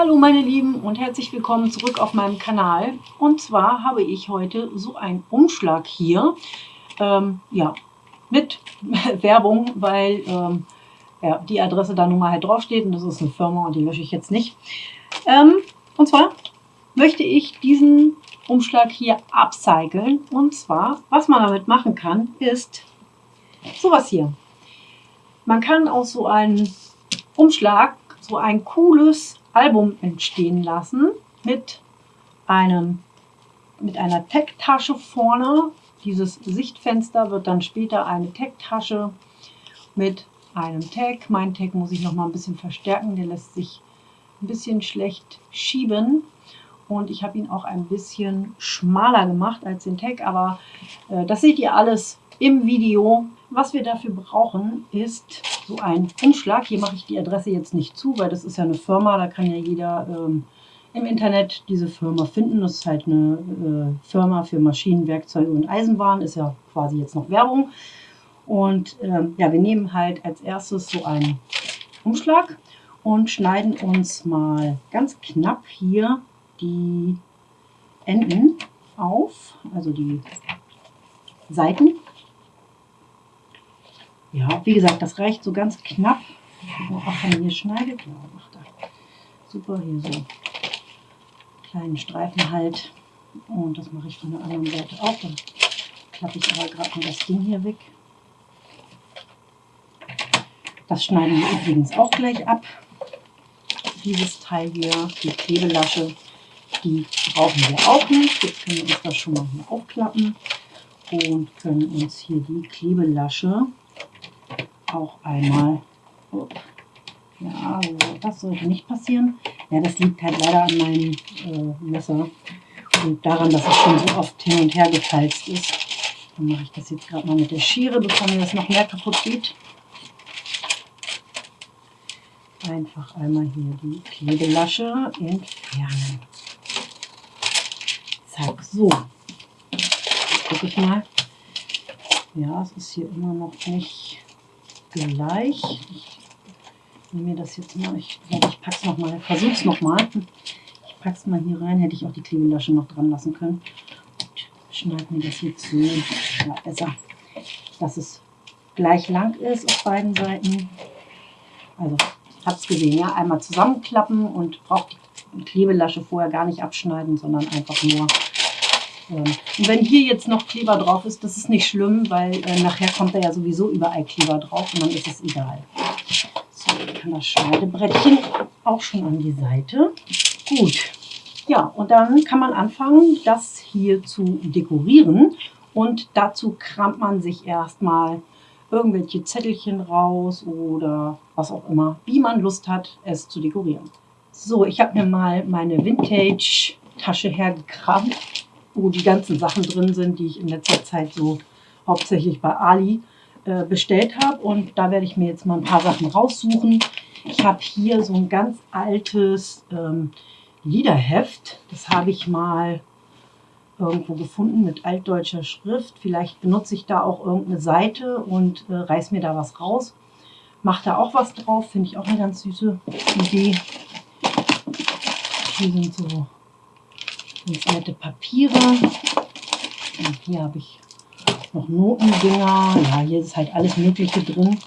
Hallo meine Lieben und herzlich willkommen zurück auf meinem Kanal. Und zwar habe ich heute so einen Umschlag hier, ähm, ja, mit Werbung, weil ähm, ja, die Adresse da nun mal halt draufsteht und das ist eine Firma und die lösche ich jetzt nicht. Ähm, und zwar möchte ich diesen Umschlag hier upcyclen. Und zwar, was man damit machen kann, ist sowas hier. Man kann aus so einem Umschlag so ein cooles Album entstehen lassen mit einem mit einer Tech-Tasche vorne. Dieses Sichtfenster wird dann später eine Tech-Tasche mit einem Tag. Mein Tag muss ich noch mal ein bisschen verstärken. Der lässt sich ein bisschen schlecht schieben. Und ich habe ihn auch ein bisschen schmaler gemacht als den Tag. Aber äh, das seht ihr alles im Video. Was wir dafür brauchen, ist so ein Umschlag. Hier mache ich die Adresse jetzt nicht zu, weil das ist ja eine Firma, da kann ja jeder ähm, im Internet diese Firma finden. Das ist halt eine äh, Firma für Maschinen, Werkzeuge und Eisenbahn, ist ja quasi jetzt noch Werbung. Und ähm, ja, wir nehmen halt als erstes so einen Umschlag und schneiden uns mal ganz knapp hier die Enden auf, also die Seiten ja, wie gesagt, das reicht so ganz knapp. Auch wenn man hier schneidet, ja, macht er. Super, hier so kleinen Streifen halt. Und das mache ich von der anderen Seite auch. Dann klappe ich aber gerade mal das Ding hier weg. Das schneiden wir übrigens auch gleich ab. Dieses Teil hier, die Klebelasche, die brauchen wir auch nicht. Jetzt können wir uns das schon mal hier aufklappen und können uns hier die Klebelasche auch einmal. Ja, das sollte nicht passieren. Ja, das liegt halt leider an meinem äh, Messer und daran, dass es schon so oft hin und her gefalzt ist. Dann mache ich das jetzt gerade mal mit der Schere, bevor mir das noch mehr kaputt geht. Einfach einmal hier die Klebelasche entfernen. Zack, so. Gucke ich mal. Ja, es ist hier immer noch nicht gleich. Ich nehme mir das jetzt mal, ich, ich packe es nochmal, versuche es nochmal. Ich packe es mal hier rein, hätte ich auch die Klebelasche noch dran lassen können. Und schneide mir das jetzt so, ja, besser, dass es gleich lang ist auf beiden Seiten. Also, habt es gesehen, ja, einmal zusammenklappen und braucht die Klebelasche vorher gar nicht abschneiden, sondern einfach nur und wenn hier jetzt noch Kleber drauf ist, das ist nicht schlimm, weil äh, nachher kommt da ja sowieso überall Kleber drauf und dann ist es egal. So, dann kann das Schneidebrettchen auch schon an die Seite. Gut. Ja, und dann kann man anfangen, das hier zu dekorieren. Und dazu kramt man sich erstmal irgendwelche Zettelchen raus oder was auch immer, wie man Lust hat, es zu dekorieren. So, ich habe mir mal meine Vintage-Tasche hergekramt wo die ganzen Sachen drin sind, die ich in letzter Zeit so hauptsächlich bei Ali äh, bestellt habe. Und da werde ich mir jetzt mal ein paar Sachen raussuchen. Ich habe hier so ein ganz altes ähm, Liederheft. Das habe ich mal irgendwo gefunden mit altdeutscher Schrift. Vielleicht benutze ich da auch irgendeine Seite und äh, reiß mir da was raus. Mache da auch was drauf, finde ich auch eine ganz süße Idee. Hier sind so ganz nette Papiere. Und hier habe ich noch Notendinger. Ja, hier ist halt alles Mögliche drin.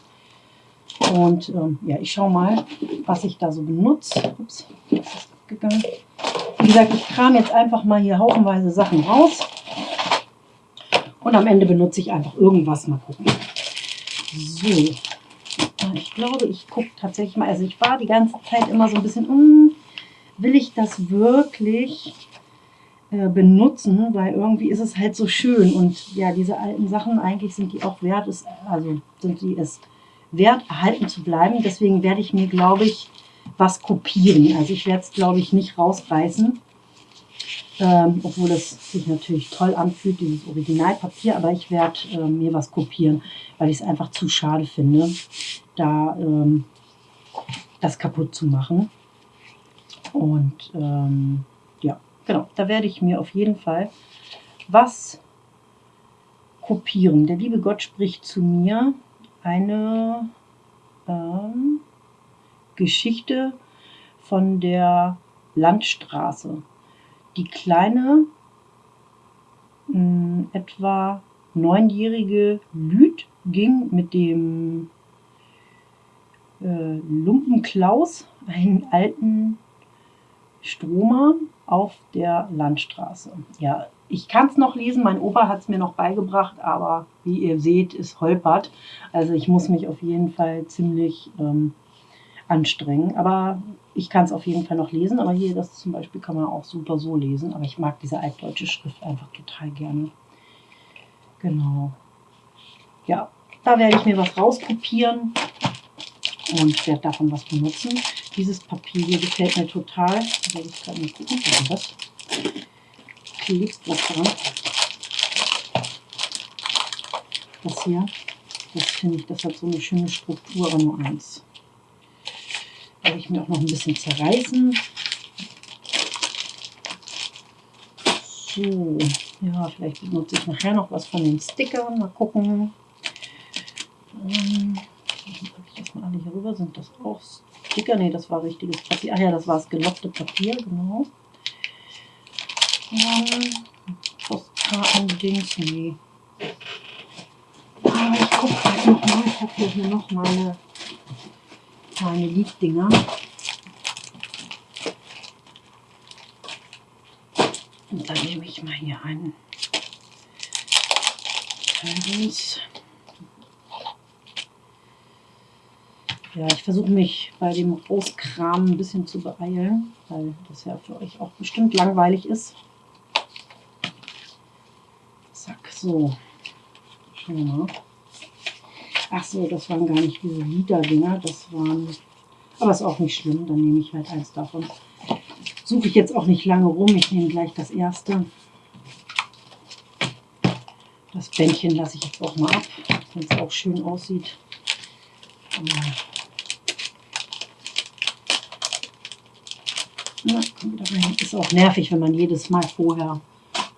Und ähm, ja, ich schaue mal, was ich da so benutze. Ups, das abgegangen. Wie gesagt, ich kram jetzt einfach mal hier haufenweise Sachen raus. Und am Ende benutze ich einfach irgendwas. Mal gucken. So. Ich glaube, ich gucke tatsächlich mal. Also ich war die ganze Zeit immer so ein bisschen, hm, will ich das wirklich? Äh, benutzen, weil irgendwie ist es halt so schön und ja, diese alten Sachen, eigentlich sind die auch wert, ist, also sind die es wert, erhalten zu bleiben. Deswegen werde ich mir, glaube ich, was kopieren. Also ich werde es, glaube ich, nicht rausreißen, ähm, obwohl es sich natürlich toll anfühlt, dieses Originalpapier, aber ich werde äh, mir was kopieren, weil ich es einfach zu schade finde, da ähm, das kaputt zu machen. Und ähm, Genau, da werde ich mir auf jeden Fall was kopieren. Der liebe Gott spricht zu mir eine ähm, Geschichte von der Landstraße. Die kleine, mh, hm, etwa neunjährige Lüd ging mit dem äh, Lumpenklaus, einen alten Stromer, auf der Landstraße. Ja, ich kann es noch lesen, mein Opa hat es mir noch beigebracht, aber wie ihr seht, ist holpert. Also ich muss mich auf jeden Fall ziemlich ähm, anstrengen. Aber ich kann es auf jeden Fall noch lesen. Aber hier, das zum Beispiel kann man auch super so lesen. Aber ich mag diese altdeutsche Schrift einfach total gerne. Genau. Ja, da werde ich mir was rauskopieren und werde davon was benutzen. Dieses Papier hier gefällt mir total. Da werde ich gerade mal gucken, was? Klebt was dran. Das hier, das finde ich, das hat so eine schöne Struktur, aber nur eins. Werde ich mir auch noch ein bisschen zerreißen. So, ja, vielleicht benutze ich nachher noch was von den Stickern. Mal gucken. Ähm, rüber. Sind das auch Sticker? Ne, das war richtiges Papier. Ach ja, das war das gelockte Papier, genau. Ähm, Postkarten-Dings, nee. Aber ich gucke gleich nochmal. Ich habe hier noch meine, meine Lieddinger. Und dann nehme ich mal hier einen. Dings. Ja, ich versuche mich bei dem Rauskram ein bisschen zu beeilen, weil das ja für euch auch bestimmt langweilig ist. Zack, so. Schauen. Ach so, das waren gar nicht diese Liederdinger, das waren... Aber ist auch nicht schlimm, dann nehme ich halt eins davon. Suche ich jetzt auch nicht lange rum, ich nehme gleich das erste. Das Bändchen lasse ich jetzt auch mal ab, wenn es auch schön aussieht. Ja, ist auch nervig, wenn man jedes Mal vorher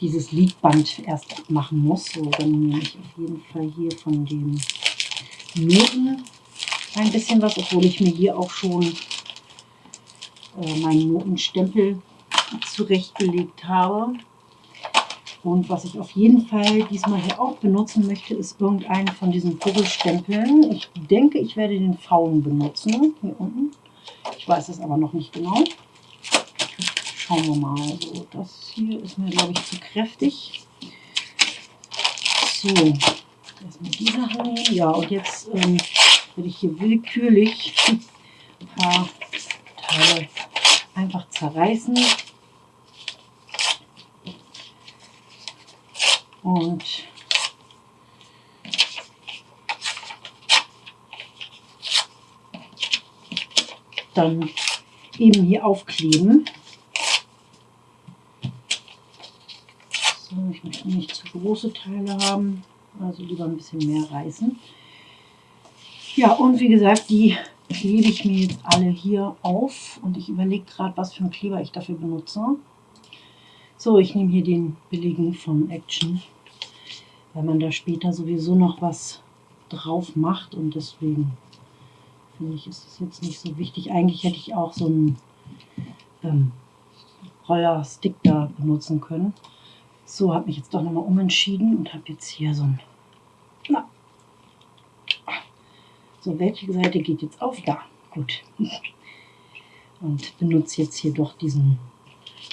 dieses Liedband erst machen muss. So, dann nehme ich auf jeden Fall hier von den Noten ein bisschen was, obwohl ich mir hier auch schon äh, meinen Notenstempel zurechtgelegt habe. Und was ich auf jeden Fall diesmal hier auch benutzen möchte, ist irgendeinen von diesen Vogelstempeln. Ich denke, ich werde den Faun benutzen, hier unten. Ich weiß es aber noch nicht genau. Schauen wir mal. So, das hier ist mir, glaube ich, zu kräftig. So, erstmal die Sachen nehmen. Ja, und jetzt ähm, werde ich hier willkürlich ein paar Teile einfach zerreißen. Und dann eben hier aufkleben. Ich möchte nicht zu große Teile haben, also lieber ein bisschen mehr reißen. Ja, und wie gesagt, die klebe ich mir jetzt alle hier auf und ich überlege gerade, was für einen Kleber ich dafür benutze. So, ich nehme hier den billigen von Action, weil man da später sowieso noch was drauf macht und deswegen finde ich, ist das jetzt nicht so wichtig. Eigentlich hätte ich auch so einen ähm, Roller-Stick da benutzen können. So, habe mich jetzt doch nochmal umentschieden und habe jetzt hier so ein... Na. So, welche Seite geht jetzt auf? Da, gut. Und benutze jetzt hier doch diesen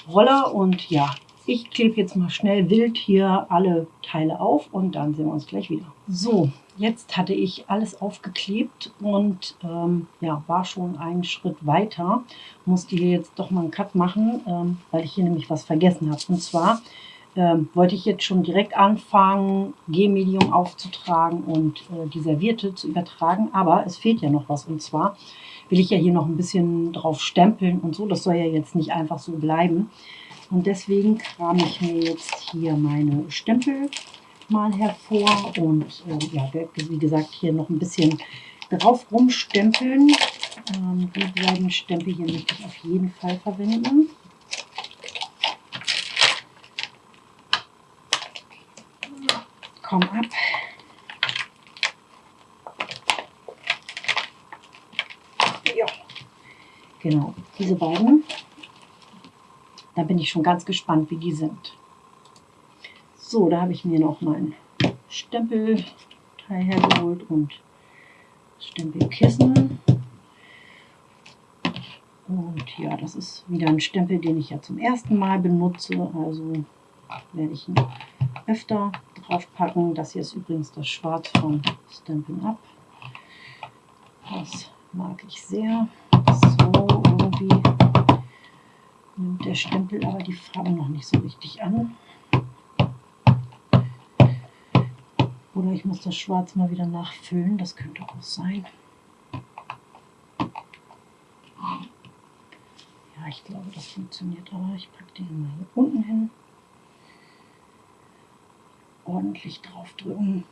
Roller und ja, ich klebe jetzt mal schnell wild hier alle Teile auf und dann sehen wir uns gleich wieder. So, jetzt hatte ich alles aufgeklebt und ähm, ja, war schon einen Schritt weiter. Musste hier jetzt doch mal einen Cut machen, ähm, weil ich hier nämlich was vergessen habe. Und zwar ähm, wollte ich jetzt schon direkt anfangen, G-Medium aufzutragen und äh, die Serviette zu übertragen. Aber es fehlt ja noch was. Und zwar will ich ja hier noch ein bisschen drauf stempeln und so. Das soll ja jetzt nicht einfach so bleiben. Und deswegen kram ich mir jetzt hier meine Stempel mal hervor und äh, ja, wie gesagt, hier noch ein bisschen drauf rumstempeln. Ähm, die beiden Stempel hier möchte ich auf jeden Fall verwenden. Komm ab. Ja, genau, diese beiden Da bin ich schon ganz gespannt, wie die sind. So, da habe ich mir noch mein Stempelteil hergeholt und Stempelkissen. Und ja, das ist wieder ein Stempel, den ich ja zum ersten Mal benutze. Also werde ich ihn öfter drauf packen. Das hier ist übrigens das Schwarz von Stampin' Up. Das mag ich sehr. So, irgendwie nimmt der Stempel aber die Farbe noch nicht so richtig an. Oder ich muss das Schwarz mal wieder nachfüllen, das könnte auch sein. Ja, ich glaube, das funktioniert, aber ich packe den mal hier unten hin. Ordentlich draufdrücken.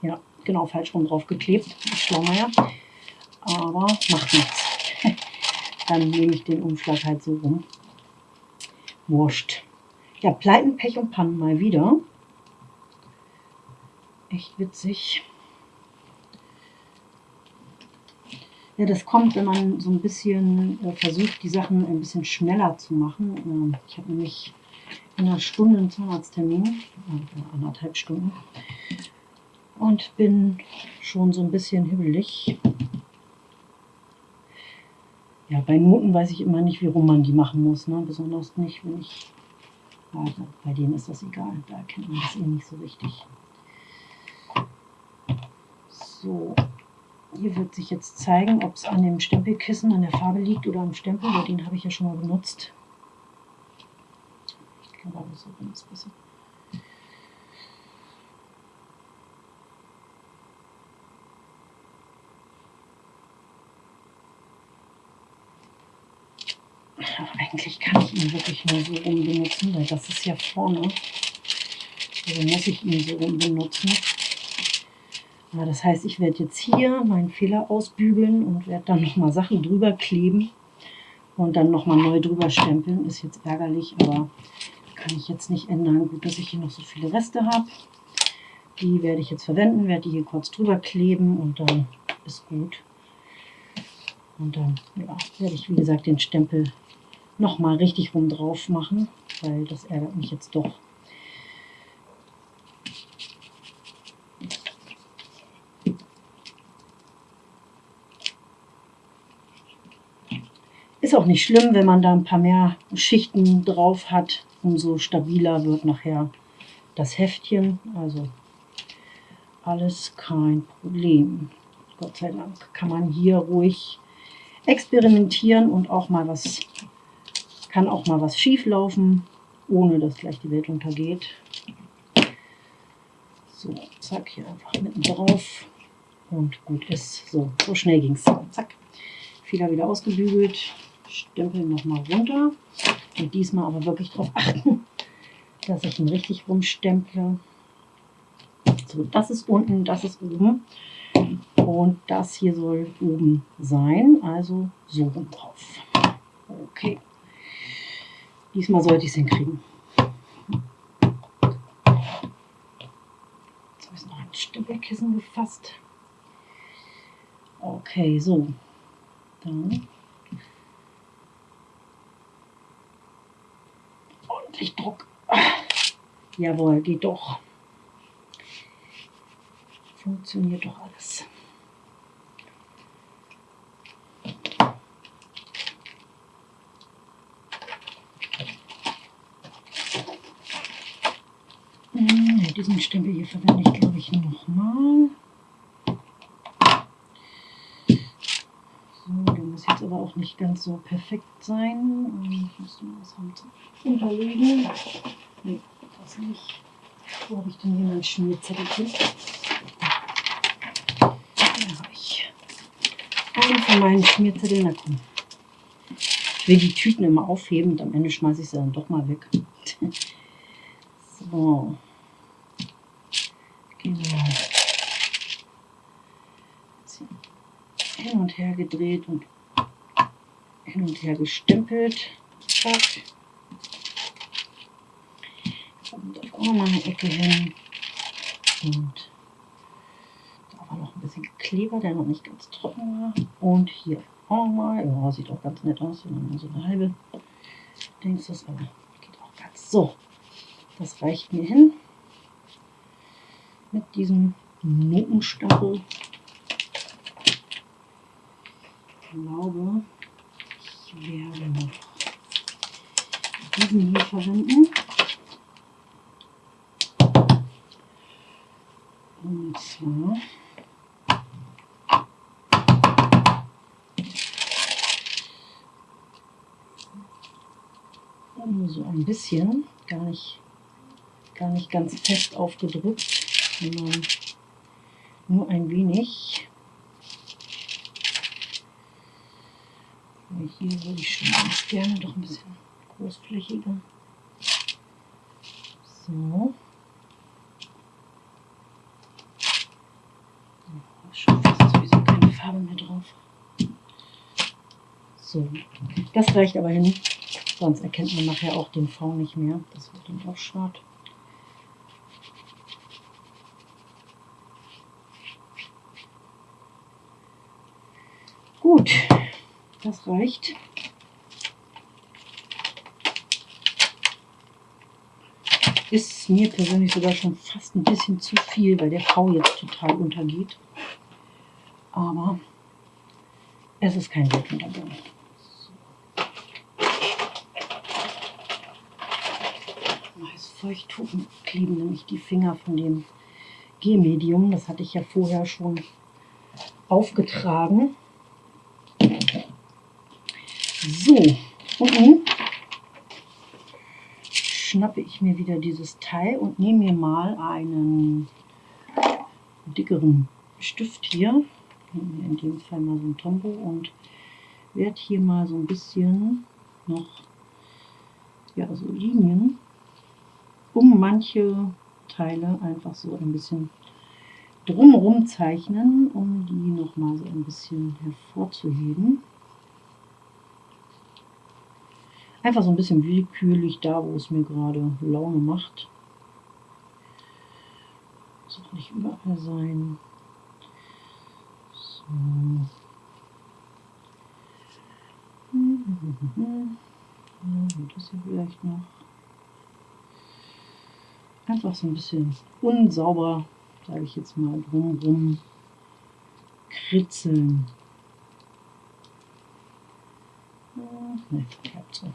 Ja, genau, falsch rum drauf geklebt. Schlaumeier. Aber macht nichts. Dann nehme ich den Umschlag halt so rum. Wurscht. Ja, Pleiten, Pech und Pannen mal wieder. Echt witzig. Ja, das kommt, wenn man so ein bisschen äh, versucht, die Sachen ein bisschen schneller zu machen. Äh, ich habe nämlich in einer Stunde einen Zahnarzttermin, äh, anderthalb Stunden, und bin schon so ein bisschen hibbelig. Ja, bei Noten weiß ich immer nicht, wie rum man die machen muss. Ne? Besonders nicht, wenn ich also bei denen ist das egal, da erkennt man das eh nicht so richtig. So, hier wird sich jetzt zeigen, ob es an dem Stempelkissen, an der Farbe liegt oder am Stempel, weil den habe ich ja schon mal benutzt. Ich glaube aber so ist besser. eigentlich kann ich ihn wirklich nur so rum benutzen, weil das ist ja vorne. Also muss ich ihn so rum benutzen. Ja, das heißt, ich werde jetzt hier meinen Fehler ausbügeln und werde dann nochmal Sachen drüber kleben und dann nochmal neu drüber stempeln. Ist jetzt ärgerlich, aber kann ich jetzt nicht ändern. Gut, dass ich hier noch so viele Reste habe. Die werde ich jetzt verwenden, werde die hier kurz drüber kleben und dann ist gut. Und dann ja, werde ich, wie gesagt, den Stempel nochmal richtig rum drauf machen, weil das ärgert mich jetzt doch. Ist auch nicht schlimm, wenn man da ein paar mehr Schichten drauf hat. Umso stabiler wird nachher das Heftchen. Also alles kein Problem. Gott sei Dank kann man hier ruhig experimentieren und auch mal was kann auch mal was schief laufen, ohne dass gleich die Welt untergeht. So, zack, hier einfach mitten drauf und gut ist. So, so schnell ging es. Zack, Fehler wieder ausgebügelt, Stempel nochmal runter und diesmal aber wirklich darauf achten, dass ich ihn richtig rumstemple. So, das ist unten, das ist oben und das hier soll oben sein, also so rum drauf. Okay. Diesmal sollte ich es hinkriegen. Jetzt habe ich noch ein Stempelkissen gefasst. Okay, so. Dann ordentlich Druck. Jawohl, geht doch. Funktioniert doch alles. diesen Stempel hier verwende ich, glaube ich, nochmal. So, der muss jetzt aber auch nicht ganz so perfekt sein. Ich muss noch was halt unterlegen. Nee, das nicht. Wo habe ich denn hier mein Schmierzettelchen? Da habe ich einen von meinen Schmierzetteln. Na komm. Ich will die Tüten immer aufheben und am Ende schmeiße ich sie dann doch mal weg. So. Genau. Hin und her gedreht und hin und her gestempelt. Zack. Und auf auch nochmal eine Ecke hin. Und da war noch ein bisschen Kleber, der noch nicht ganz trocken war. Und hier Fond mal. Ja, sieht auch ganz nett aus, wenn man so eine halbe denkst das aber geht auch ganz so. Das reicht mir hin mit diesem Notenstachel. Ich glaube, noch diesen hier verwenden. Und zwar nur so ein bisschen, gar nicht, gar nicht ganz fest aufgedrückt, sondern nur ein wenig. Hier würde ich schon ganz gerne doch ein bisschen großflächiger. So. Schon fast sowieso keine Farbe mehr drauf. So, das reicht aber hin. Sonst erkennt man nachher auch den V nicht mehr. Das wird dann auch schade. Gut, das reicht. Ist mir persönlich sogar schon fast ein bisschen zu viel, weil der V jetzt total untergeht. Aber es ist kein Weltuntergang. Als Feuchttuchen kleben nämlich die Finger von dem G-Medium. Das hatte ich ja vorher schon aufgetragen. So, und nun schnappe ich mir wieder dieses Teil und nehme mir mal einen dickeren Stift hier, in dem Fall mal so ein Tombow und werde hier mal so ein bisschen noch ja, so Linien um manche Teile einfach so ein bisschen drumherum zeichnen, um die nochmal so ein bisschen hervorzuheben. Einfach so ein bisschen willkürlich da, wo es mir gerade Laune macht. Muss auch nicht überall sein. So. Das hier vielleicht noch. Einfach so ein bisschen unsauber, sage ich jetzt mal, drumrum kritzeln. Ne, bleibt so.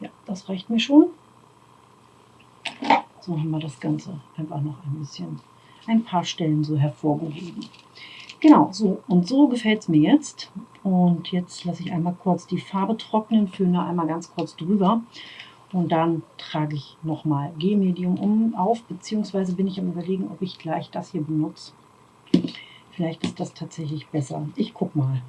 Ja, das reicht mir schon. So haben wir das Ganze einfach noch ein bisschen, ein paar Stellen so hervorgehoben. Genau, so und so gefällt es mir jetzt. Und jetzt lasse ich einmal kurz die Farbe trocknen, führe einmal ganz kurz drüber. Und dann trage ich nochmal G-Medium um auf, beziehungsweise bin ich am überlegen, ob ich gleich das hier benutze. Vielleicht ist das tatsächlich besser. Ich gucke mal.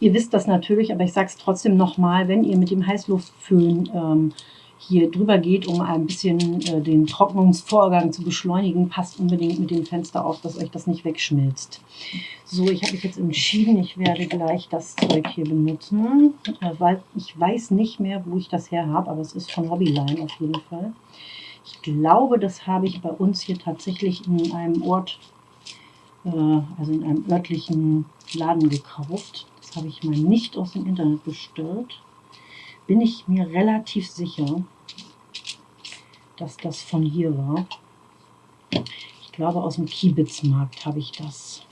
Ihr wisst das natürlich, aber ich sage es trotzdem nochmal, wenn ihr mit dem Heißluftföhn ähm, hier drüber geht, um ein bisschen äh, den Trocknungsvorgang zu beschleunigen, passt unbedingt mit dem Fenster auf, dass euch das nicht wegschmilzt. So, ich habe mich jetzt entschieden, ich werde gleich das Zeug hier benutzen, äh, weil ich weiß nicht mehr, wo ich das her habe, aber es ist von Hobbyline auf jeden Fall. Ich glaube, das habe ich bei uns hier tatsächlich in einem Ort, äh, also in einem örtlichen Laden gekauft habe ich mal nicht aus dem Internet bestellt. Bin ich mir relativ sicher, dass das von hier war. Ich glaube, aus dem Kiebitzmarkt habe ich das.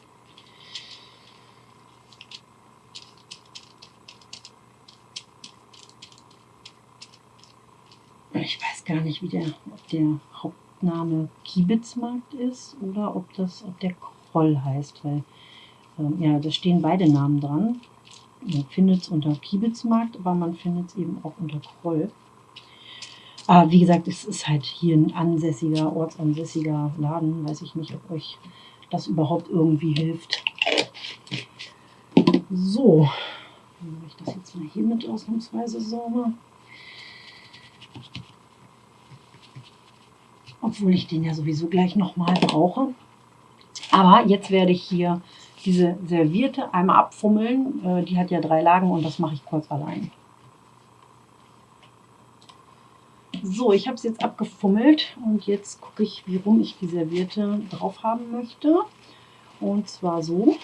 Ich weiß gar nicht, wie der, ob der Hauptname Kiebitzmarkt ist oder ob das, ob der Kroll heißt, weil ja, da stehen beide Namen dran. Man findet es unter Kiebitzmarkt, aber man findet es eben auch unter Kroll. Aber wie gesagt, es ist halt hier ein ansässiger, ortsansässiger Laden. Weiß ich nicht, ob euch das überhaupt irgendwie hilft. So, dann mache ich das jetzt mal hier mit ausnahmsweise sauber. Obwohl ich den ja sowieso gleich nochmal brauche. Aber jetzt werde ich hier diese Servierte einmal abfummeln. Äh, die hat ja drei Lagen und das mache ich kurz allein. So, ich habe es jetzt abgefummelt und jetzt gucke ich, wie rum ich die Serviette drauf haben möchte. Und zwar so.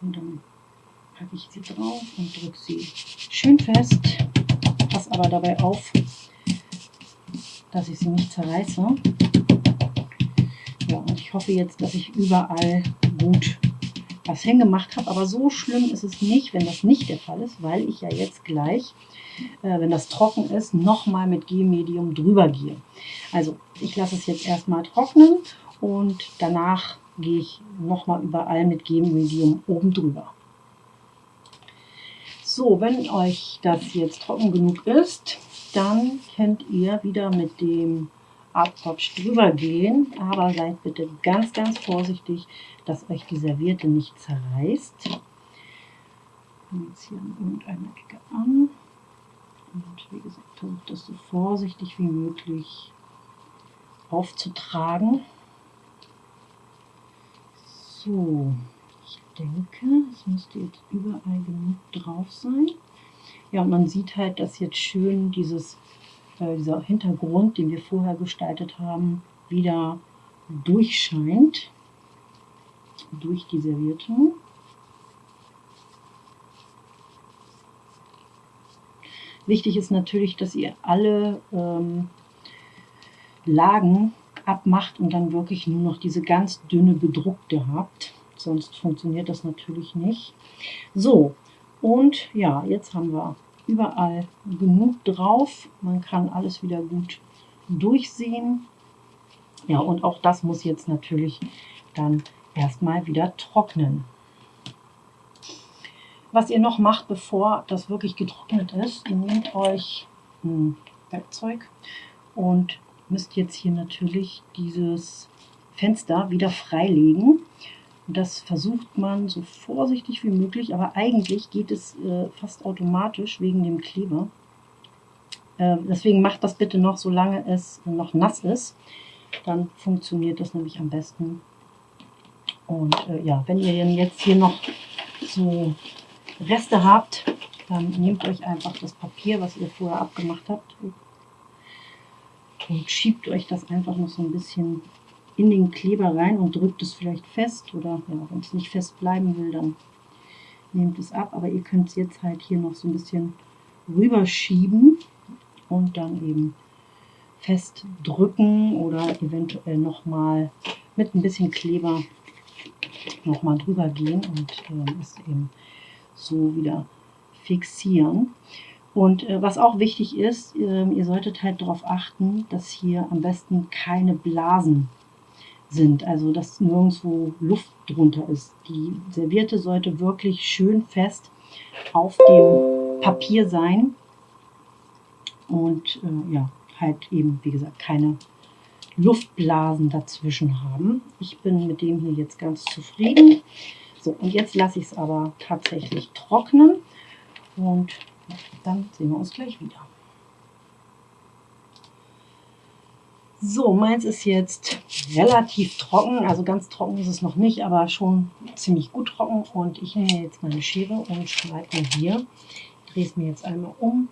Und dann packe ich sie drauf und drücke sie schön fest. Pass aber dabei auf, dass ich sie nicht zerreiße. Ja, und ich hoffe jetzt, dass ich überall gut was hingemacht habe. Aber so schlimm ist es nicht, wenn das nicht der Fall ist, weil ich ja jetzt gleich, äh, wenn das trocken ist, nochmal mit G-Medium drüber gehe. Also ich lasse es jetzt erstmal trocknen und danach gehe ich nochmal überall mit G-Medium oben drüber. So, wenn euch das jetzt trocken genug ist, dann könnt ihr wieder mit dem Abkopf drüber gehen, aber seid bitte ganz, ganz vorsichtig, dass euch die Serviette nicht zerreißt. Ich jetzt hier an irgendeiner Ecke an und wie gesagt, versucht das so vorsichtig wie möglich aufzutragen. So, ich denke, es müsste jetzt überall genug drauf sein. Ja, und man sieht halt, dass jetzt schön dieses äh, dieser Hintergrund, den wir vorher gestaltet haben, wieder durchscheint durch die Serviette. Wichtig ist natürlich, dass ihr alle ähm, Lagen abmacht und dann wirklich nur noch diese ganz dünne bedruckte habt. Sonst funktioniert das natürlich nicht. So, und ja, jetzt haben wir überall genug drauf. Man kann alles wieder gut durchsehen. Ja, und auch das muss jetzt natürlich dann erstmal wieder trocknen. Was ihr noch macht, bevor das wirklich getrocknet ist, ihr nehmt euch ein Werkzeug und müsst jetzt hier natürlich dieses Fenster wieder freilegen. Das versucht man so vorsichtig wie möglich, aber eigentlich geht es äh, fast automatisch wegen dem Kleber. Äh, deswegen macht das bitte noch, solange es noch nass ist. Dann funktioniert das nämlich am besten. Und äh, ja, wenn ihr jetzt hier noch so Reste habt, dann nehmt euch einfach das Papier, was ihr vorher abgemacht habt und schiebt euch das einfach noch so ein bisschen in den Kleber rein und drückt es vielleicht fest oder ja, wenn es nicht fest bleiben will, dann nehmt es ab. Aber ihr könnt es jetzt halt hier noch so ein bisschen rüberschieben und dann eben fest drücken oder eventuell nochmal mit ein bisschen Kleber nochmal drüber gehen und äh, es eben so wieder fixieren. Und äh, was auch wichtig ist, äh, ihr solltet halt darauf achten, dass hier am besten keine Blasen sind, also dass nirgendwo Luft drunter ist. Die Serviette sollte wirklich schön fest auf dem Papier sein und äh, ja, halt eben, wie gesagt, keine Luftblasen dazwischen haben. Ich bin mit dem hier jetzt ganz zufrieden. So, und jetzt lasse ich es aber tatsächlich trocknen und dann sehen wir uns gleich wieder. So, meins ist jetzt relativ trocken, also ganz trocken ist es noch nicht, aber schon ziemlich gut trocken. Und ich nehme jetzt meine Schere und schneide mir hier, drehe es mir jetzt einmal um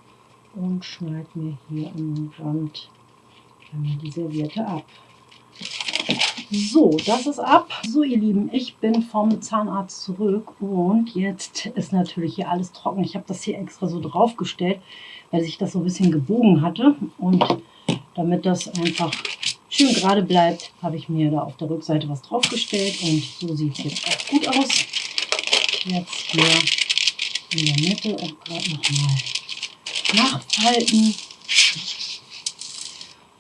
und schneide mir hier am Rand die Serviette ab. So, das ist ab. So, ihr Lieben, ich bin vom Zahnarzt zurück und jetzt ist natürlich hier alles trocken. Ich habe das hier extra so draufgestellt, weil sich das so ein bisschen gebogen hatte und damit das einfach schön gerade bleibt, habe ich mir da auf der Rückseite was draufgestellt und so sieht es jetzt auch gut aus. Jetzt hier in der Mitte auch gerade nochmal nachfalten.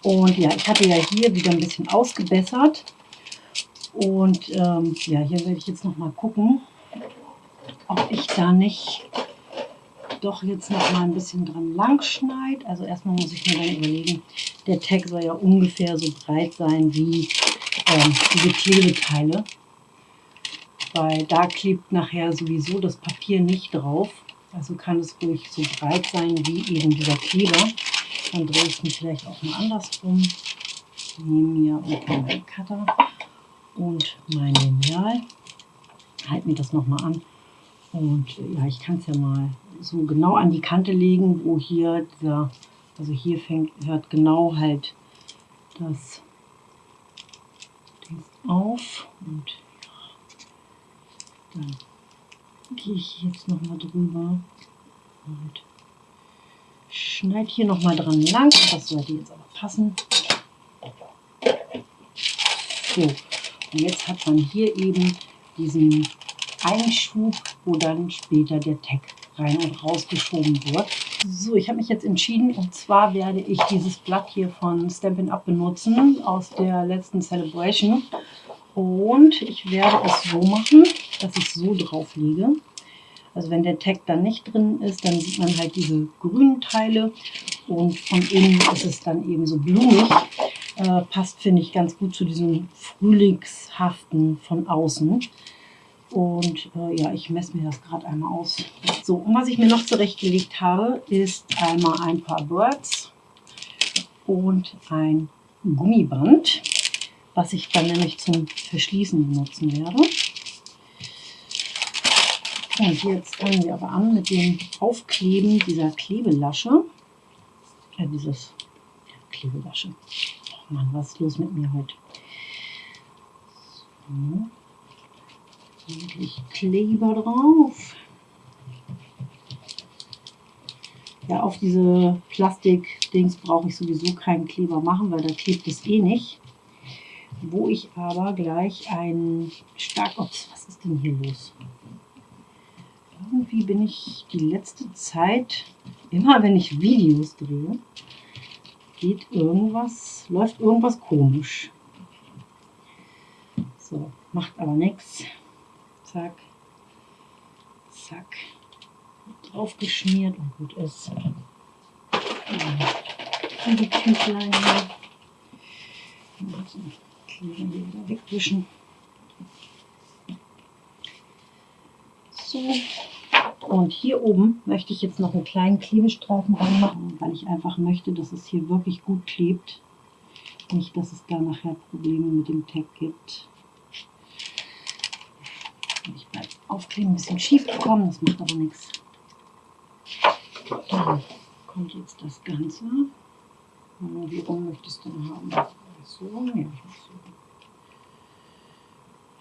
Und ja, ich hatte ja hier wieder ein bisschen ausgebessert. Und ähm, ja, hier werde ich jetzt noch mal gucken, ob ich da nicht doch jetzt noch mal ein bisschen dran lang schneide. Also erstmal muss ich mir dann überlegen, der Tag soll ja ungefähr so breit sein wie ähm, diese Klebeteile. Weil da klebt nachher sowieso das Papier nicht drauf. Also kann es ruhig so breit sein wie eben dieser Kleber. Dann drehe ich mir vielleicht auch mal andersrum. Ich nehme mir meinen Cutter und mein Lineal. Halte mir das nochmal an. Und ja, ich kann es ja mal so genau an die Kante legen, wo hier dieser Also hier fängt, hört genau halt das Ding auf und dann gehe ich jetzt noch mal drüber und schneide hier noch mal dran lang. Das sollte jetzt aber passen. So, und jetzt hat man hier eben diesen Einschub, wo dann später der Tag rein und rausgeschoben wird. So, ich habe mich jetzt entschieden und zwar werde ich dieses Blatt hier von Stampin' Up benutzen aus der letzten Celebration. Und ich werde es so machen, dass ich so drauf lege. Also wenn der Tag dann nicht drin ist, dann sieht man halt diese grünen Teile und von innen ist es dann eben so blumig. Äh, passt, finde ich, ganz gut zu diesem Frühlingshaften von außen. Und äh, ja, ich messe mir das gerade einmal aus. So, und was ich mir noch zurechtgelegt habe, ist einmal ein paar Birds und ein Gummiband, was ich dann nämlich zum Verschließen benutzen werde. Und jetzt fangen wir aber an mit dem Aufkleben dieser Klebelasche. Ja, dieses ja, Klebelasche. Oh Mann, was ist los mit mir heute? So ordentlich Kleber drauf. Ja, auf diese Plastik-Dings brauche ich sowieso keinen Kleber machen, weil da klebt es eh nicht. Wo ich aber gleich ein stark... Ups, was ist denn hier los? Irgendwie bin ich die letzte Zeit, immer wenn ich Videos drehe, geht irgendwas, läuft irgendwas komisch. So, macht aber nichts zack, zack, drauf geschmiert und gut ist. Und die Tüchlein wieder wegwischen. So. Und hier oben möchte ich jetzt noch einen kleinen Klebestreifen machen, weil ich einfach möchte, dass es hier wirklich gut klebt. Nicht, dass es da nachher Probleme mit dem Tag gibt. Ich beim Aufkleben ein bisschen schief gekommen, das macht aber nichts. Dann kommt jetzt das Ganze. Wie rum möchtest du denn haben? So, ja, so.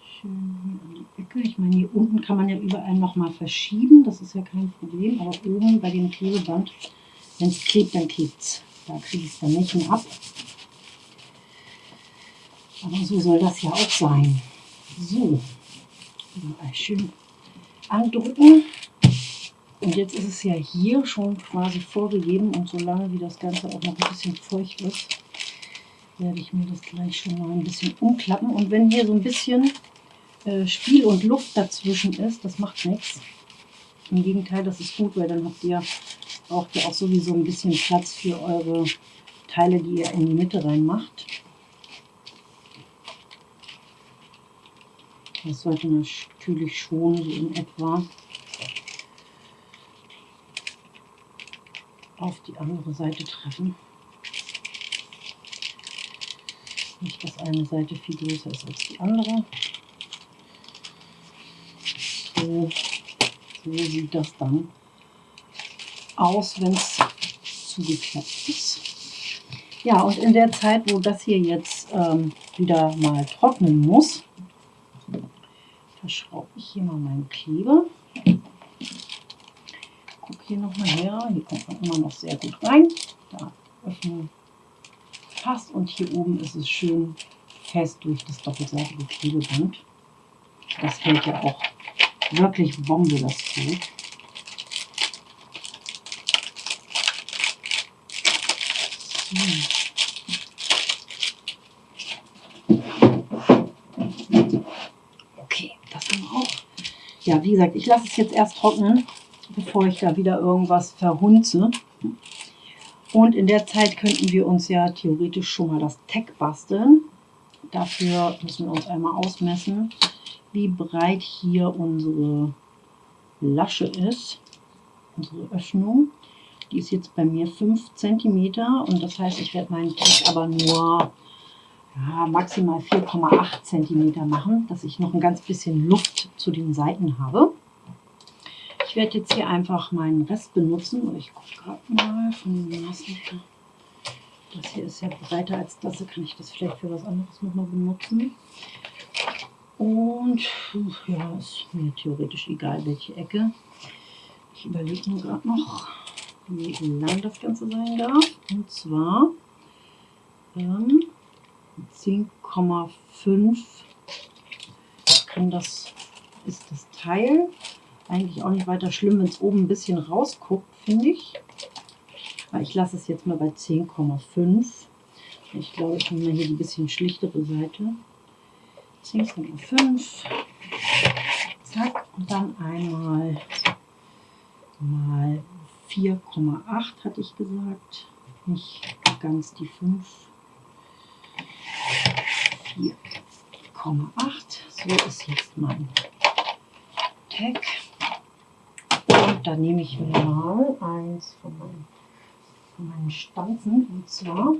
Schön hier an die Ecke. Ich meine, hier unten kann man ja überall nochmal verschieben, das ist ja kein Problem. Aber oben bei dem Klebeband, wenn es klebt, dann klebt es. Da kriege ich es dann nicht mehr ab. Aber so soll das ja auch sein. So, Mal schön andrücken. Und jetzt ist es ja hier schon quasi vorgegeben und solange wie das Ganze auch noch ein bisschen feucht ist, werde ich mir das gleich schon mal ein bisschen umklappen. Und wenn hier so ein bisschen äh, Spiel und Luft dazwischen ist, das macht nichts. Im Gegenteil, das ist gut, weil dann habt ihr, braucht ihr auch sowieso ein bisschen Platz für eure Teile, die ihr in die Mitte reinmacht. Das sollte natürlich schon so in etwa auf die andere Seite treffen. Nicht, dass eine Seite viel größer ist als die andere. So, so sieht das dann aus, wenn es zugeklappt ist. Ja, und in der Zeit, wo das hier jetzt ähm, wieder mal trocknen muss, verschraube ich hier mal meinen Kleber. Guck hier nochmal her, hier kommt man immer noch sehr gut rein. Da öffnen passt und hier oben ist es schön fest durch das doppelseitige Klebeband. Das hält ja auch wirklich Bombe, das Zeug. So. Ja, wie gesagt, ich lasse es jetzt erst trocknen, bevor ich da wieder irgendwas verhunze. Und in der Zeit könnten wir uns ja theoretisch schon mal das Tag basteln. Dafür müssen wir uns einmal ausmessen, wie breit hier unsere Lasche ist, unsere Öffnung. Die ist jetzt bei mir 5 cm und das heißt, ich werde meinen Tag aber nur ja, maximal 4,8 cm machen, dass ich noch ein ganz bisschen Luft zu den Seiten habe. Ich werde jetzt hier einfach meinen Rest benutzen. Ich gucke gerade mal von dem Maßlöcher. Das hier ist ja breiter als das. Da kann ich das vielleicht für was anderes nochmal benutzen. Und ja, ist mir theoretisch egal, welche Ecke. Ich überlege nur gerade noch, wie lang das Ganze sein darf. Und zwar ähm, 10,5 kann das ist das Teil. Eigentlich auch nicht weiter schlimm, wenn es oben ein bisschen rausguckt, finde ich. Aber ich lasse es jetzt mal bei 10,5. Ich glaube, ich nehme mal hier die bisschen schlichtere Seite. 10,5. Zack. Und dann einmal mal 4,8 hatte ich gesagt. Nicht ganz die 5. 4,8. So ist jetzt mein Tag. Und dann nehme ich mir mal eins von meinen, von meinen Stanzen. Und zwar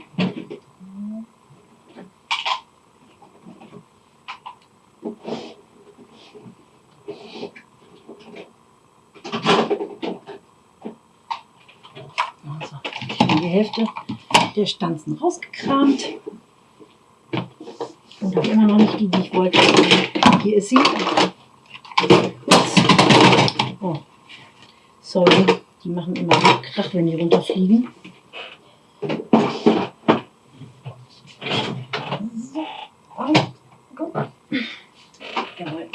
Also, die Hälfte der Stanzen rausgekramt. Und habe immer noch nicht die, die ich wollte. Hier ist sie. Ups. Oh, sorry. Die machen immer Krach, wenn die runterfliegen. So. Oh. Jawohl.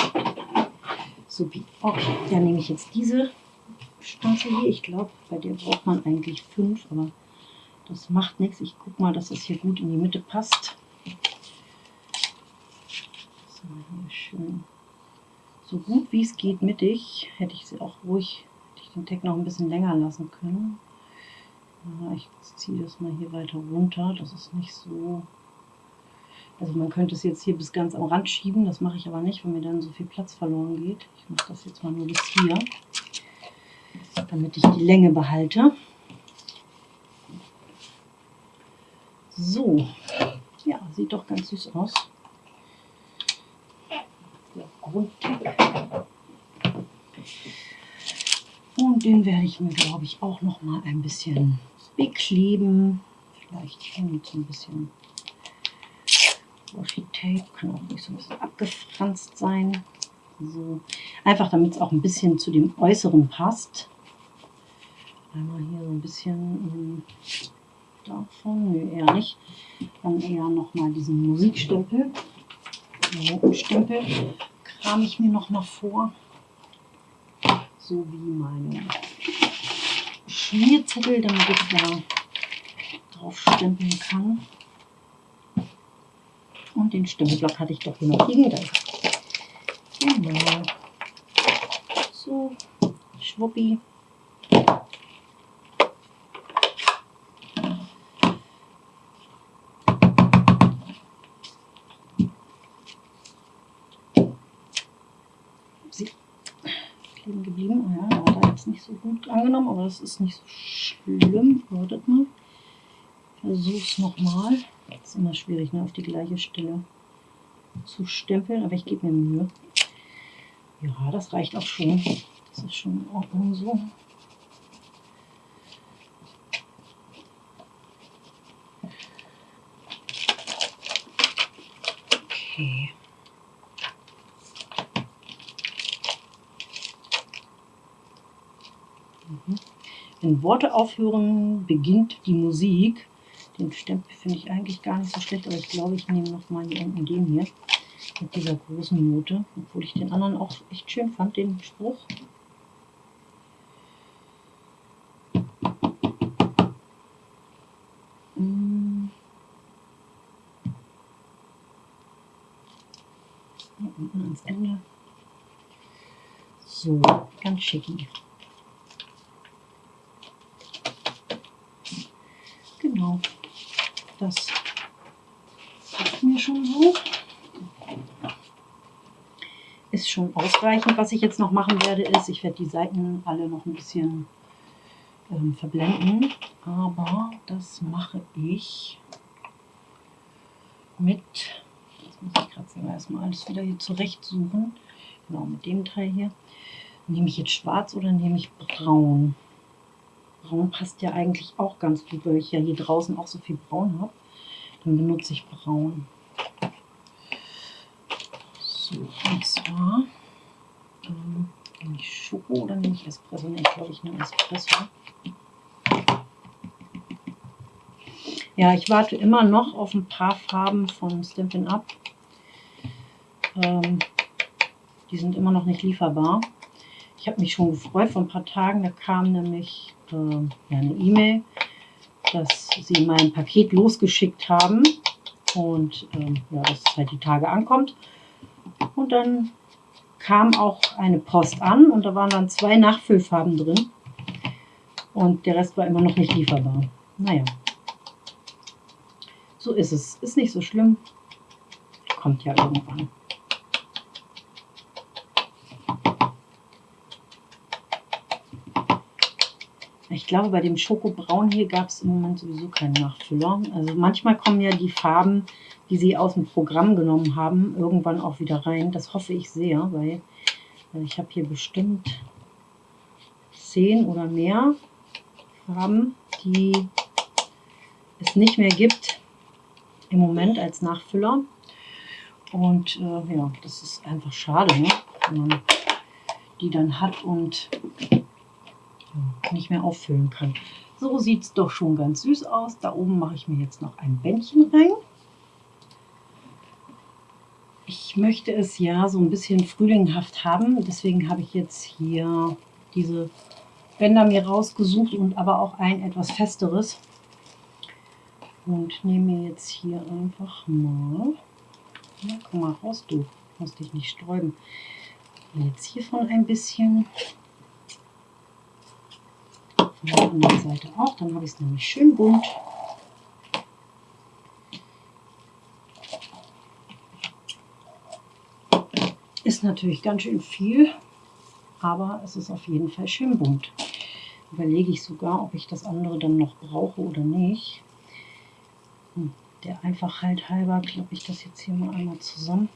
Supi. Okay, dann nehme ich jetzt diese Stanze hier. Ich glaube, bei der braucht man eigentlich fünf, aber das macht nichts. Ich gucke mal, dass das hier gut in die Mitte passt. So, hier schön. So gut wie es geht mittig. Hätte ich sie auch ruhig, hätte ich den Tag noch ein bisschen länger lassen können. Ja, ich ziehe das mal hier weiter runter. Das ist nicht so also man könnte es jetzt hier bis ganz am Rand schieben, das mache ich aber nicht, weil mir dann so viel Platz verloren geht. Ich mache das jetzt mal nur bis hier, damit ich die Länge behalte. So, ja, sieht doch ganz süß aus. Grundtag. Und den werde ich mir, glaube ich, auch noch mal ein bisschen bekleben. Vielleicht mit so ein bisschen Washi Tape kann auch nicht so ein bisschen abgefranst sein. So. Einfach damit es auch ein bisschen zu dem Äußeren passt. Einmal hier so ein bisschen ähm, davon, nö, eher nicht. Dann eher nochmal diesen Musikstempel. Notenstempel kram ich mir noch mal vor. So wie meine Schmierzettel, damit ich da drauf stempeln kann. Und den Stempelblock hatte ich doch hier noch liegen. Genau. So, schwuppi. Sie kleben geblieben. Oh ja, da jetzt nicht so gut angenommen, aber das ist nicht so schlimm. Wartet mal. Versuch's nochmal. Ist immer schwierig, ne, auf die gleiche Stelle zu stempeln, aber ich gebe mir Mühe. Ja, das reicht auch schon. Das ist schon in Ordnung so. Okay. Mhm. Wenn Worte aufhören, beginnt die Musik. Den Stempel finde ich eigentlich gar nicht so schlecht, aber ich glaube, ich nehme noch mal hier unten den hier mit dieser großen Note, obwohl ich den anderen auch echt schön fand, den Spruch. Hier unten ans Ende. So, ganz schicki. Genau das passt mir schon so. Ist schon ausreichend. Was ich jetzt noch machen werde, ist, ich werde die Seiten alle noch ein bisschen ähm, verblenden. Aber das mache ich mit, jetzt muss ich gerade erstmal alles wieder hier zurechtsuchen. Genau, mit dem Teil hier. Nehme ich jetzt schwarz oder nehme ich braun? Braun passt ja eigentlich auch ganz gut, weil ich ja hier draußen auch so viel braun habe. Dann benutze ich braun. So, und zwar ähm, nehme ich Schoko oder nehme ich Espresso? Ne, ich glaube, ich nehme Espresso. Ja, ich warte immer noch auf ein paar Farben von Stampin' Up. Ähm, die sind immer noch nicht lieferbar. Ich habe mich schon gefreut vor ein paar Tagen. Da kam nämlich äh, ja, eine E-Mail, dass sie mein Paket losgeschickt haben und ähm, ja, dass es halt die Tage ankommt. Und dann kam auch eine Post an und da waren dann zwei Nachfüllfarben drin. Und der Rest war immer noch nicht lieferbar. Naja, so ist es. Ist nicht so schlimm. Kommt ja irgendwann. Ich glaube, bei dem Schokobraun hier gab es im Moment sowieso keinen Nachfüller. Also manchmal kommen ja die Farben, die sie aus dem Programm genommen haben, irgendwann auch wieder rein. Das hoffe ich sehr, weil ich habe hier bestimmt zehn oder mehr Farben, die es nicht mehr gibt im Moment als Nachfüller. Und äh, ja, das ist einfach schade, ne? wenn man die dann hat und nicht mehr auffüllen kann. So sieht es doch schon ganz süß aus. Da oben mache ich mir jetzt noch ein Bändchen rein. Möchte es ja so ein bisschen frühlinghaft haben. Deswegen habe ich jetzt hier diese Bänder mir rausgesucht und aber auch ein etwas festeres und nehme jetzt hier einfach mal, ja, komm mal raus, du musst dich nicht sträuben. Jetzt hiervon ein bisschen, von der anderen Seite auch, dann habe ich es nämlich schön bunt. Ist natürlich ganz schön viel, aber es ist auf jeden Fall schön bunt. Überlege ich sogar, ob ich das andere dann noch brauche oder nicht. Der Einfachheit halber klappe ich das jetzt hier mal einmal zusammen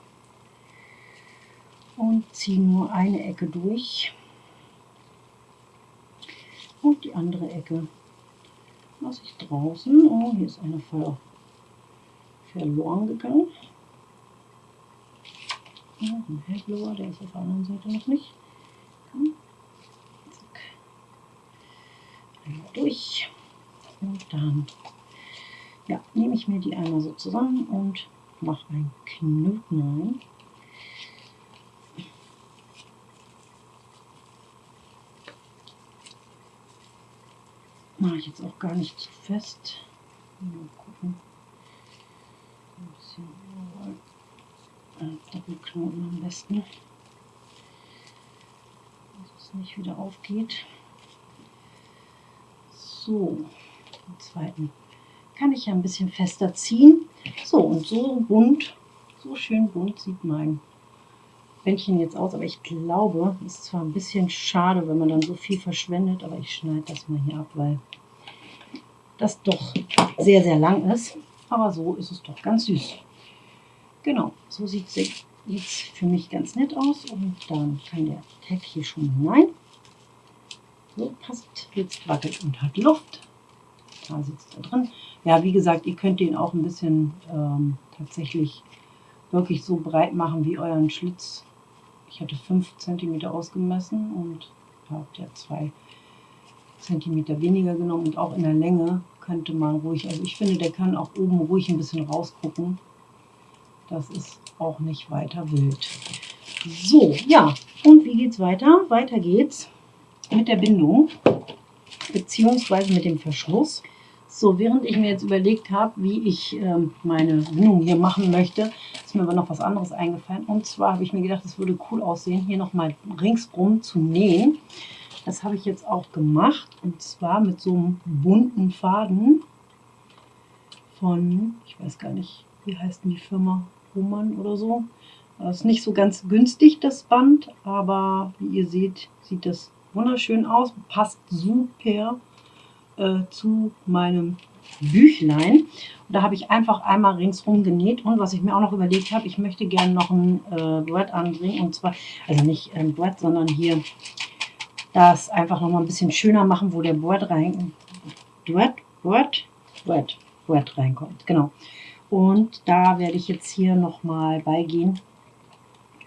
und ziehe nur eine Ecke durch und die andere Ecke lasse ich draußen. Oh, hier ist eine voll verloren gegangen. Ja, ein hellblauer, der ist auf der anderen Seite noch nicht. Komm. Zack. Einmal durch und dann ja, nehme ich mir die einmal so zusammen und mache einen Knoten. Mache ich jetzt auch gar nicht zu fest. Mal gucken. Ein bisschen Doppelknoten am besten. Dass es nicht wieder aufgeht. So, den zweiten kann ich ja ein bisschen fester ziehen. So, und so bunt, so schön bunt sieht mein Bändchen jetzt aus. Aber ich glaube, es ist zwar ein bisschen schade, wenn man dann so viel verschwendet, aber ich schneide das mal hier ab, weil das doch sehr, sehr lang ist. Aber so ist es doch ganz süß. Genau, so sieht es jetzt für mich ganz nett aus. Und dann kann der Tag hier schon hinein. So passt, jetzt wackelt und hat Luft. Da sitzt er drin. Ja, wie gesagt, ihr könnt den auch ein bisschen ähm, tatsächlich wirklich so breit machen wie euren Schlitz. Ich hatte 5 cm ausgemessen und habt ja 2 cm weniger genommen und auch in der Länge könnte man ruhig, also ich finde, der kann auch oben ruhig ein bisschen rausgucken. Das ist auch nicht weiter wild. So, ja, und wie geht's weiter? Weiter geht's mit der Bindung, beziehungsweise mit dem Verschluss. So, während ich mir jetzt überlegt habe, wie ich ähm, meine Bindung hier machen möchte, ist mir aber noch was anderes eingefallen. Und zwar habe ich mir gedacht, es würde cool aussehen, hier nochmal ringsrum zu nähen. Das habe ich jetzt auch gemacht. Und zwar mit so einem bunten Faden von, ich weiß gar nicht, wie heißt denn die Firma? Roman oder so. Das ist nicht so ganz günstig, das Band, aber wie ihr seht, sieht das wunderschön aus. Passt super äh, zu meinem Büchlein. Und da habe ich einfach einmal ringsrum genäht. Und was ich mir auch noch überlegt habe, ich möchte gerne noch ein äh, Brett anbringen. Und zwar, also nicht ein Brett, sondern hier das einfach noch mal ein bisschen schöner machen, wo der Board rein, Board, Board, Board, Board reinkommt. Genau. Und da werde ich jetzt hier noch mal beigehen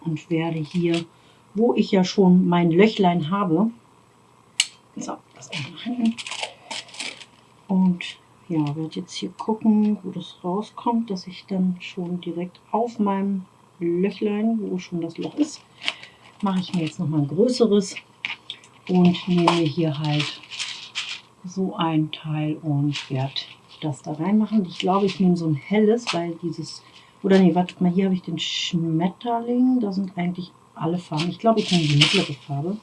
und werde hier, wo ich ja schon mein Löchlein habe, so, das einfach hinten. Und ja, werde jetzt hier gucken, wo das rauskommt, dass ich dann schon direkt auf meinem Löchlein, wo schon das Loch ist, mache ich mir jetzt noch mal ein größeres und nehme hier halt so ein Teil und werde das da reinmachen. Ich glaube, ich nehme so ein helles, weil dieses, oder nee, wartet mal, hier habe ich den Schmetterling, da sind eigentlich alle Farben. Ich glaube, ich nehme die mittlere Farbe.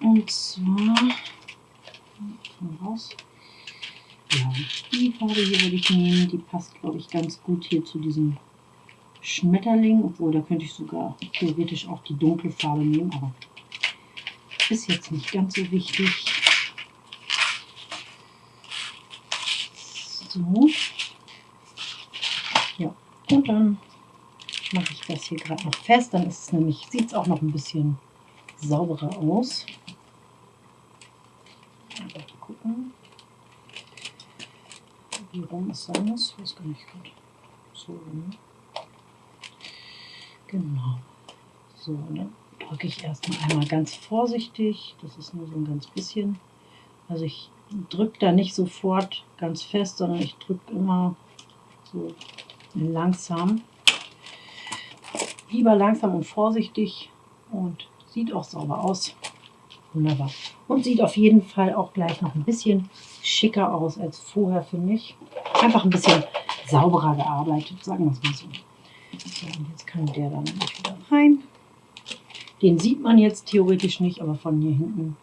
Und zwar, raus. Ja, die Farbe hier würde ich nehmen, die passt, glaube ich, ganz gut hier zu diesem Schmetterling, obwohl da könnte ich sogar theoretisch auch die dunkle Farbe nehmen, aber ist jetzt nicht ganz so wichtig. So. Ja, und dann mache ich das hier gerade noch fest. Dann ist es nämlich, sieht es auch noch ein bisschen sauberer aus. Mal gucken, wie rum es sein muss. Weiß gar nicht gerade. So rum. Genau. So, dann drücke ich erstmal einmal ganz vorsichtig. Das ist nur so ein ganz bisschen. Also ich drücke da nicht sofort ganz fest, sondern ich drücke immer so langsam. Lieber langsam und vorsichtig und sieht auch sauber aus. Wunderbar. Und sieht auf jeden Fall auch gleich noch ein bisschen schicker aus als vorher, finde ich. Einfach ein bisschen sauberer gearbeitet, sagen wir es mal so. Jetzt kann der dann wieder rein. Den sieht man jetzt theoretisch nicht, aber von hier hinten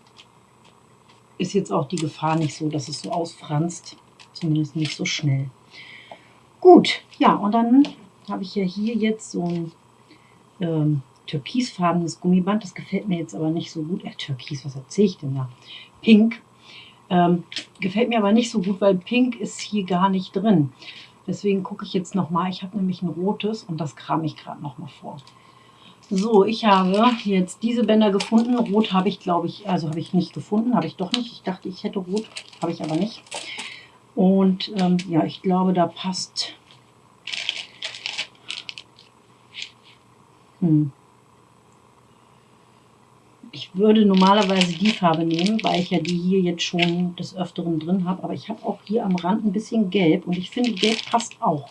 ist jetzt auch die Gefahr nicht so, dass es so ausfranst. Zumindest nicht so schnell. Gut, ja, und dann habe ich ja hier jetzt so ein ähm, türkisfarbenes Gummiband. Das gefällt mir jetzt aber nicht so gut. Äh, Türkis, was erzähle ich denn da? Pink. Ähm, gefällt mir aber nicht so gut, weil Pink ist hier gar nicht drin. Deswegen gucke ich jetzt nochmal. Ich habe nämlich ein rotes und das kram ich gerade nochmal vor. So, ich habe jetzt diese Bänder gefunden. Rot habe ich, glaube ich, also habe ich nicht gefunden. Habe ich doch nicht. Ich dachte, ich hätte rot. Habe ich aber nicht. Und ähm, ja, ich glaube, da passt... Hm. Ich würde normalerweise die Farbe nehmen, weil ich ja die hier jetzt schon des Öfteren drin habe. Aber ich habe auch hier am Rand ein bisschen Gelb und ich finde, Gelb passt auch.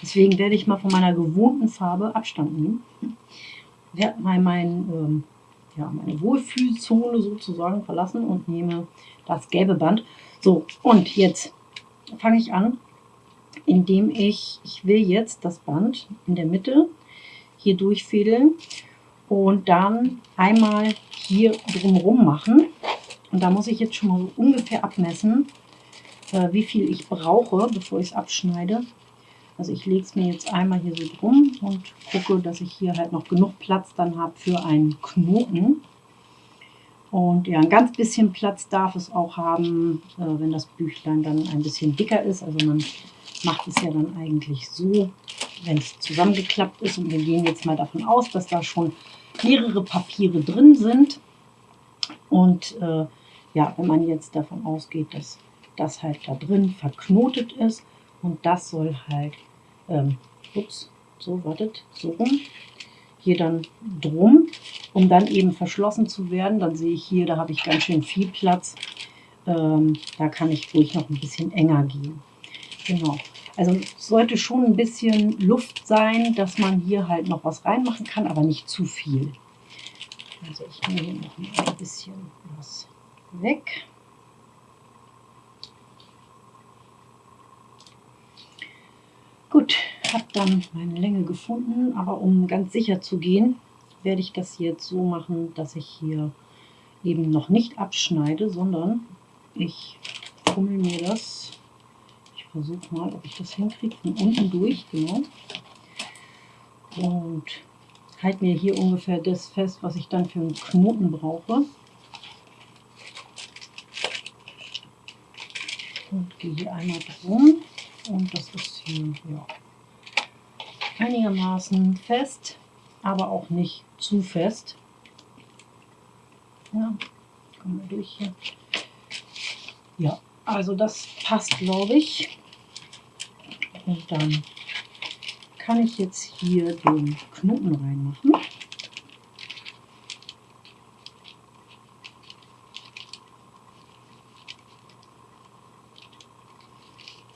Deswegen werde ich mal von meiner gewohnten Farbe Abstand nehmen. Werde mal mein, ähm, ja, meine Wohlfühlzone sozusagen verlassen und nehme das gelbe Band. So, und jetzt fange ich an, indem ich, ich will jetzt das Band in der Mitte hier durchfädeln und dann einmal hier drumherum machen. Und da muss ich jetzt schon mal so ungefähr abmessen, äh, wie viel ich brauche, bevor ich es abschneide. Also ich lege es mir jetzt einmal hier so drum und gucke, dass ich hier halt noch genug Platz dann habe für einen Knoten. Und ja, ein ganz bisschen Platz darf es auch haben, äh, wenn das Büchlein dann ein bisschen dicker ist. Also man macht es ja dann eigentlich so, wenn es zusammengeklappt ist. Und wir gehen jetzt mal davon aus, dass da schon mehrere Papiere drin sind. Und äh, ja, wenn man jetzt davon ausgeht, dass das halt da drin verknotet ist und das soll halt, ähm, ups, so, wartet, so rum, hier dann drum, um dann eben verschlossen zu werden. Dann sehe ich hier, da habe ich ganz schön viel Platz. Ähm, da kann ich ruhig noch ein bisschen enger gehen. Genau. Also sollte schon ein bisschen Luft sein, dass man hier halt noch was reinmachen kann, aber nicht zu viel. Also ich nehme hier noch ein bisschen was weg. Gut, habe dann meine Länge gefunden, aber um ganz sicher zu gehen, werde ich das jetzt so machen, dass ich hier eben noch nicht abschneide, sondern ich fummel mir das versuche mal, ob ich das hinkriege, von unten durch, genau. Und halte mir hier ungefähr das fest, was ich dann für einen Knoten brauche. Und gehe hier einmal drum. Und das ist hier ja, einigermaßen fest, aber auch nicht zu fest. Ja, kommen wir durch hier. Ja, also das passt, glaube ich. Und dann kann ich jetzt hier den Knoten reinmachen.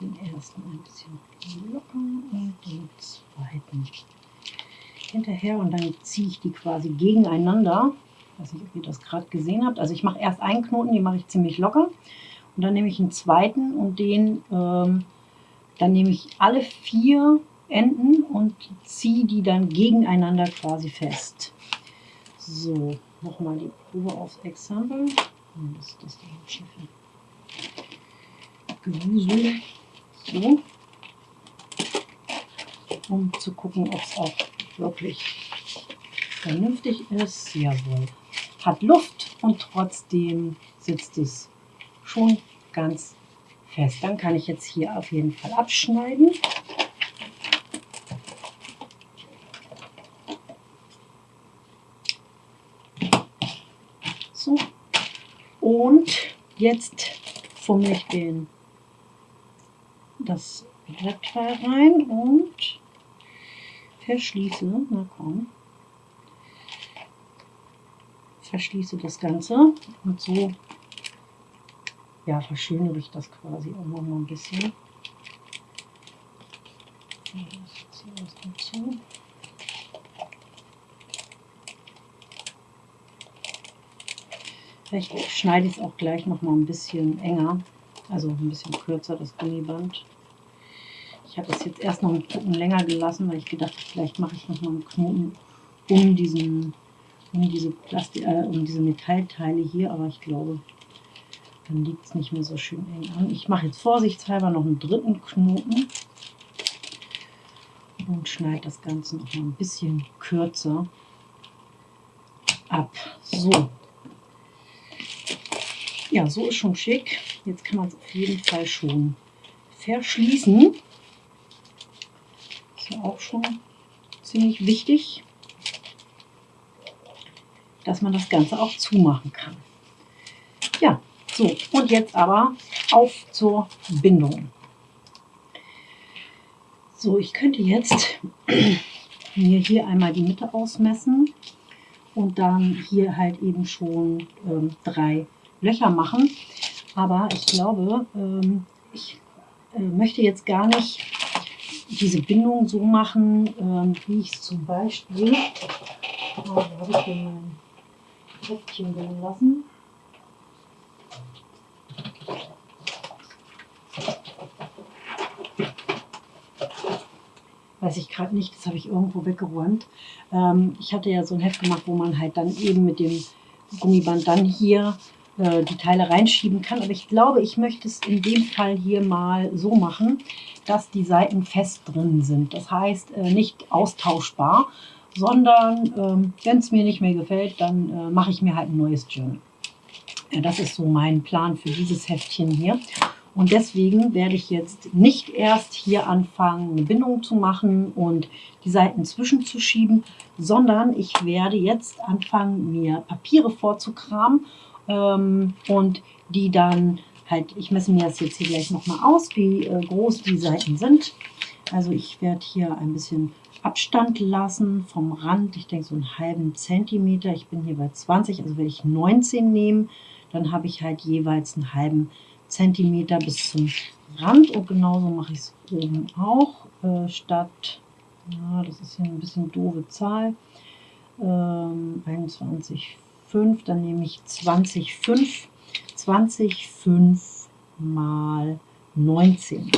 Den ersten ein bisschen lockern und den zweiten hinterher und dann ziehe ich die quasi gegeneinander. Ich weiß nicht, ob ihr das gerade gesehen habt. Also ich mache erst einen Knoten, den mache ich ziemlich locker. Und dann nehme ich einen zweiten und den, ähm, dann nehme ich alle vier Enden und ziehe die dann gegeneinander quasi fest. So, nochmal die Probe aufs Exempel. Das das Gewusel. So. Um zu gucken, ob es auch wirklich vernünftig ist. Jawohl. Hat Luft und trotzdem sitzt es schon ganz fest. Dann kann ich jetzt hier auf jeden Fall abschneiden. So. Und jetzt fummel ich den, das Brettteil rein und verschließe, na komm, verschließe das Ganze und so ja, verschönere ich das quasi auch noch mal ein bisschen. Vielleicht schneide ich es auch gleich noch mal ein bisschen enger, also ein bisschen kürzer das Gummiband. Ich habe es jetzt erst noch einen Knoten länger gelassen, weil ich gedacht habe, vielleicht mache ich noch mal einen Knoten um diesen, um diese Plastik, äh, um diese Metallteile hier, aber ich glaube, dann liegt es nicht mehr so schön eng an. Ich mache jetzt vorsichtshalber noch einen dritten Knoten und schneide das Ganze noch mal ein bisschen kürzer ab. So. Ja, so ist schon schick. Jetzt kann man es auf jeden Fall schon verschließen ist ja auch schon ziemlich wichtig, dass man das Ganze auch zumachen kann. Ja, so, und jetzt aber auf zur Bindung. So, ich könnte jetzt mir hier einmal die Mitte ausmessen und dann hier halt eben schon ähm, drei Löcher machen. Aber ich glaube, ähm, ich äh, möchte jetzt gar nicht diese Bindung so machen, ähm, wie ich es zum Beispiel, oh, habe ich hier mein Heftchen drin Weiß ich gerade nicht, das habe ich irgendwo weggeräumt. Ähm, ich hatte ja so ein Heft gemacht, wo man halt dann eben mit dem Gummiband dann hier äh, die Teile reinschieben kann. Aber ich glaube, ich möchte es in dem Fall hier mal so machen, dass die Seiten fest drin sind. Das heißt, äh, nicht austauschbar, sondern ähm, wenn es mir nicht mehr gefällt, dann äh, mache ich mir halt ein neues Journal. Ja, das ist so mein Plan für dieses Heftchen hier. Und deswegen werde ich jetzt nicht erst hier anfangen, eine Bindung zu machen und die Seiten zwischenzuschieben, sondern ich werde jetzt anfangen, mir Papiere vorzukramen ähm, und die dann halt, ich messe mir das jetzt hier gleich nochmal aus, wie äh, groß die Seiten sind. Also ich werde hier ein bisschen Abstand lassen vom Rand. Ich denke so einen halben Zentimeter. Ich bin hier bei 20, also werde ich 19 nehmen. Dann habe ich halt jeweils einen halben Zentimeter bis zum Rand. Und genauso mache ich es oben auch. Äh, statt, ja, das ist hier ein bisschen doofe Zahl, ähm, 21, 5, dann nehme ich 20, 5, 20, 5 mal 19.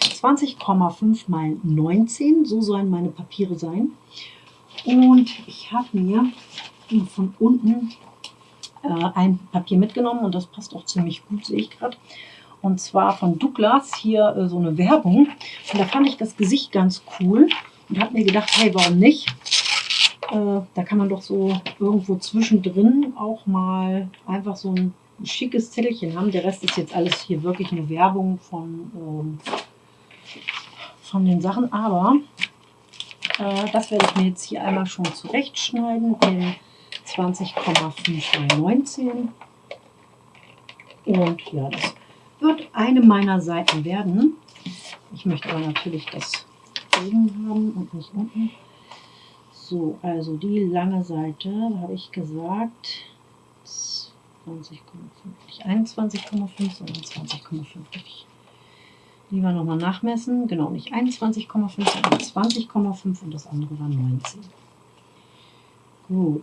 20,5 mal 19, so sollen meine Papiere sein. Und ich habe mir von unten äh, ein Papier mitgenommen und das passt auch ziemlich gut, sehe ich gerade. Und zwar von Douglas, hier äh, so eine Werbung. Und da fand ich das Gesicht ganz cool und habe mir gedacht, hey, warum nicht? Äh, da kann man doch so irgendwo zwischendrin auch mal einfach so ein schickes Zettelchen haben. Der Rest ist jetzt alles hier wirklich eine Werbung von, ähm, von den Sachen, aber äh, das werde ich mir jetzt hier einmal schon zurechtschneiden in 20,5 bei 19. Und ja, das wird eine meiner Seiten werden. Ich möchte aber natürlich das oben haben und nicht unten. So, also die lange Seite, habe ich gesagt, 20,5, nicht 21,5, sondern 20,5. Lieber nochmal nachmessen. Genau, nicht 21,5, sondern 20,5 und das andere war 19. Gut.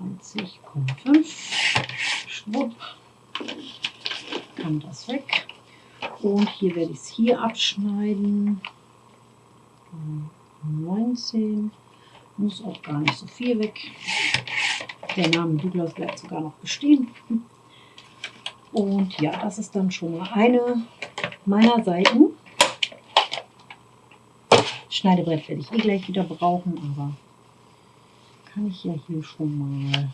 20,5. Schwupp. Kann das weg. Und hier werde ich es hier abschneiden. 19. Muss auch gar nicht so viel weg. Der Name Douglas bleibt sogar noch bestehen. Und ja, das ist dann schon mal eine meiner Seiten. Schneidebrett werde ich eh gleich wieder brauchen, aber kann ich ja hier schon mal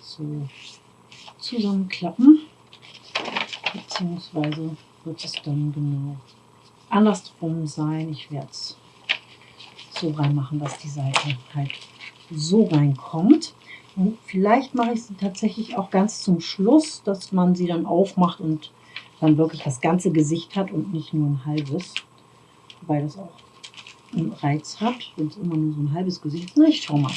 so zusammenklappen. Beziehungsweise wird es dann genau andersrum sein. Ich werde es so reinmachen, dass die Seite halt so reinkommt. Und vielleicht mache ich sie tatsächlich auch ganz zum Schluss, dass man sie dann aufmacht und dann wirklich das ganze Gesicht hat und nicht nur ein halbes. Wobei das auch einen Reiz hat, wenn es immer nur so ein halbes Gesicht ist. Na, ich schau mal.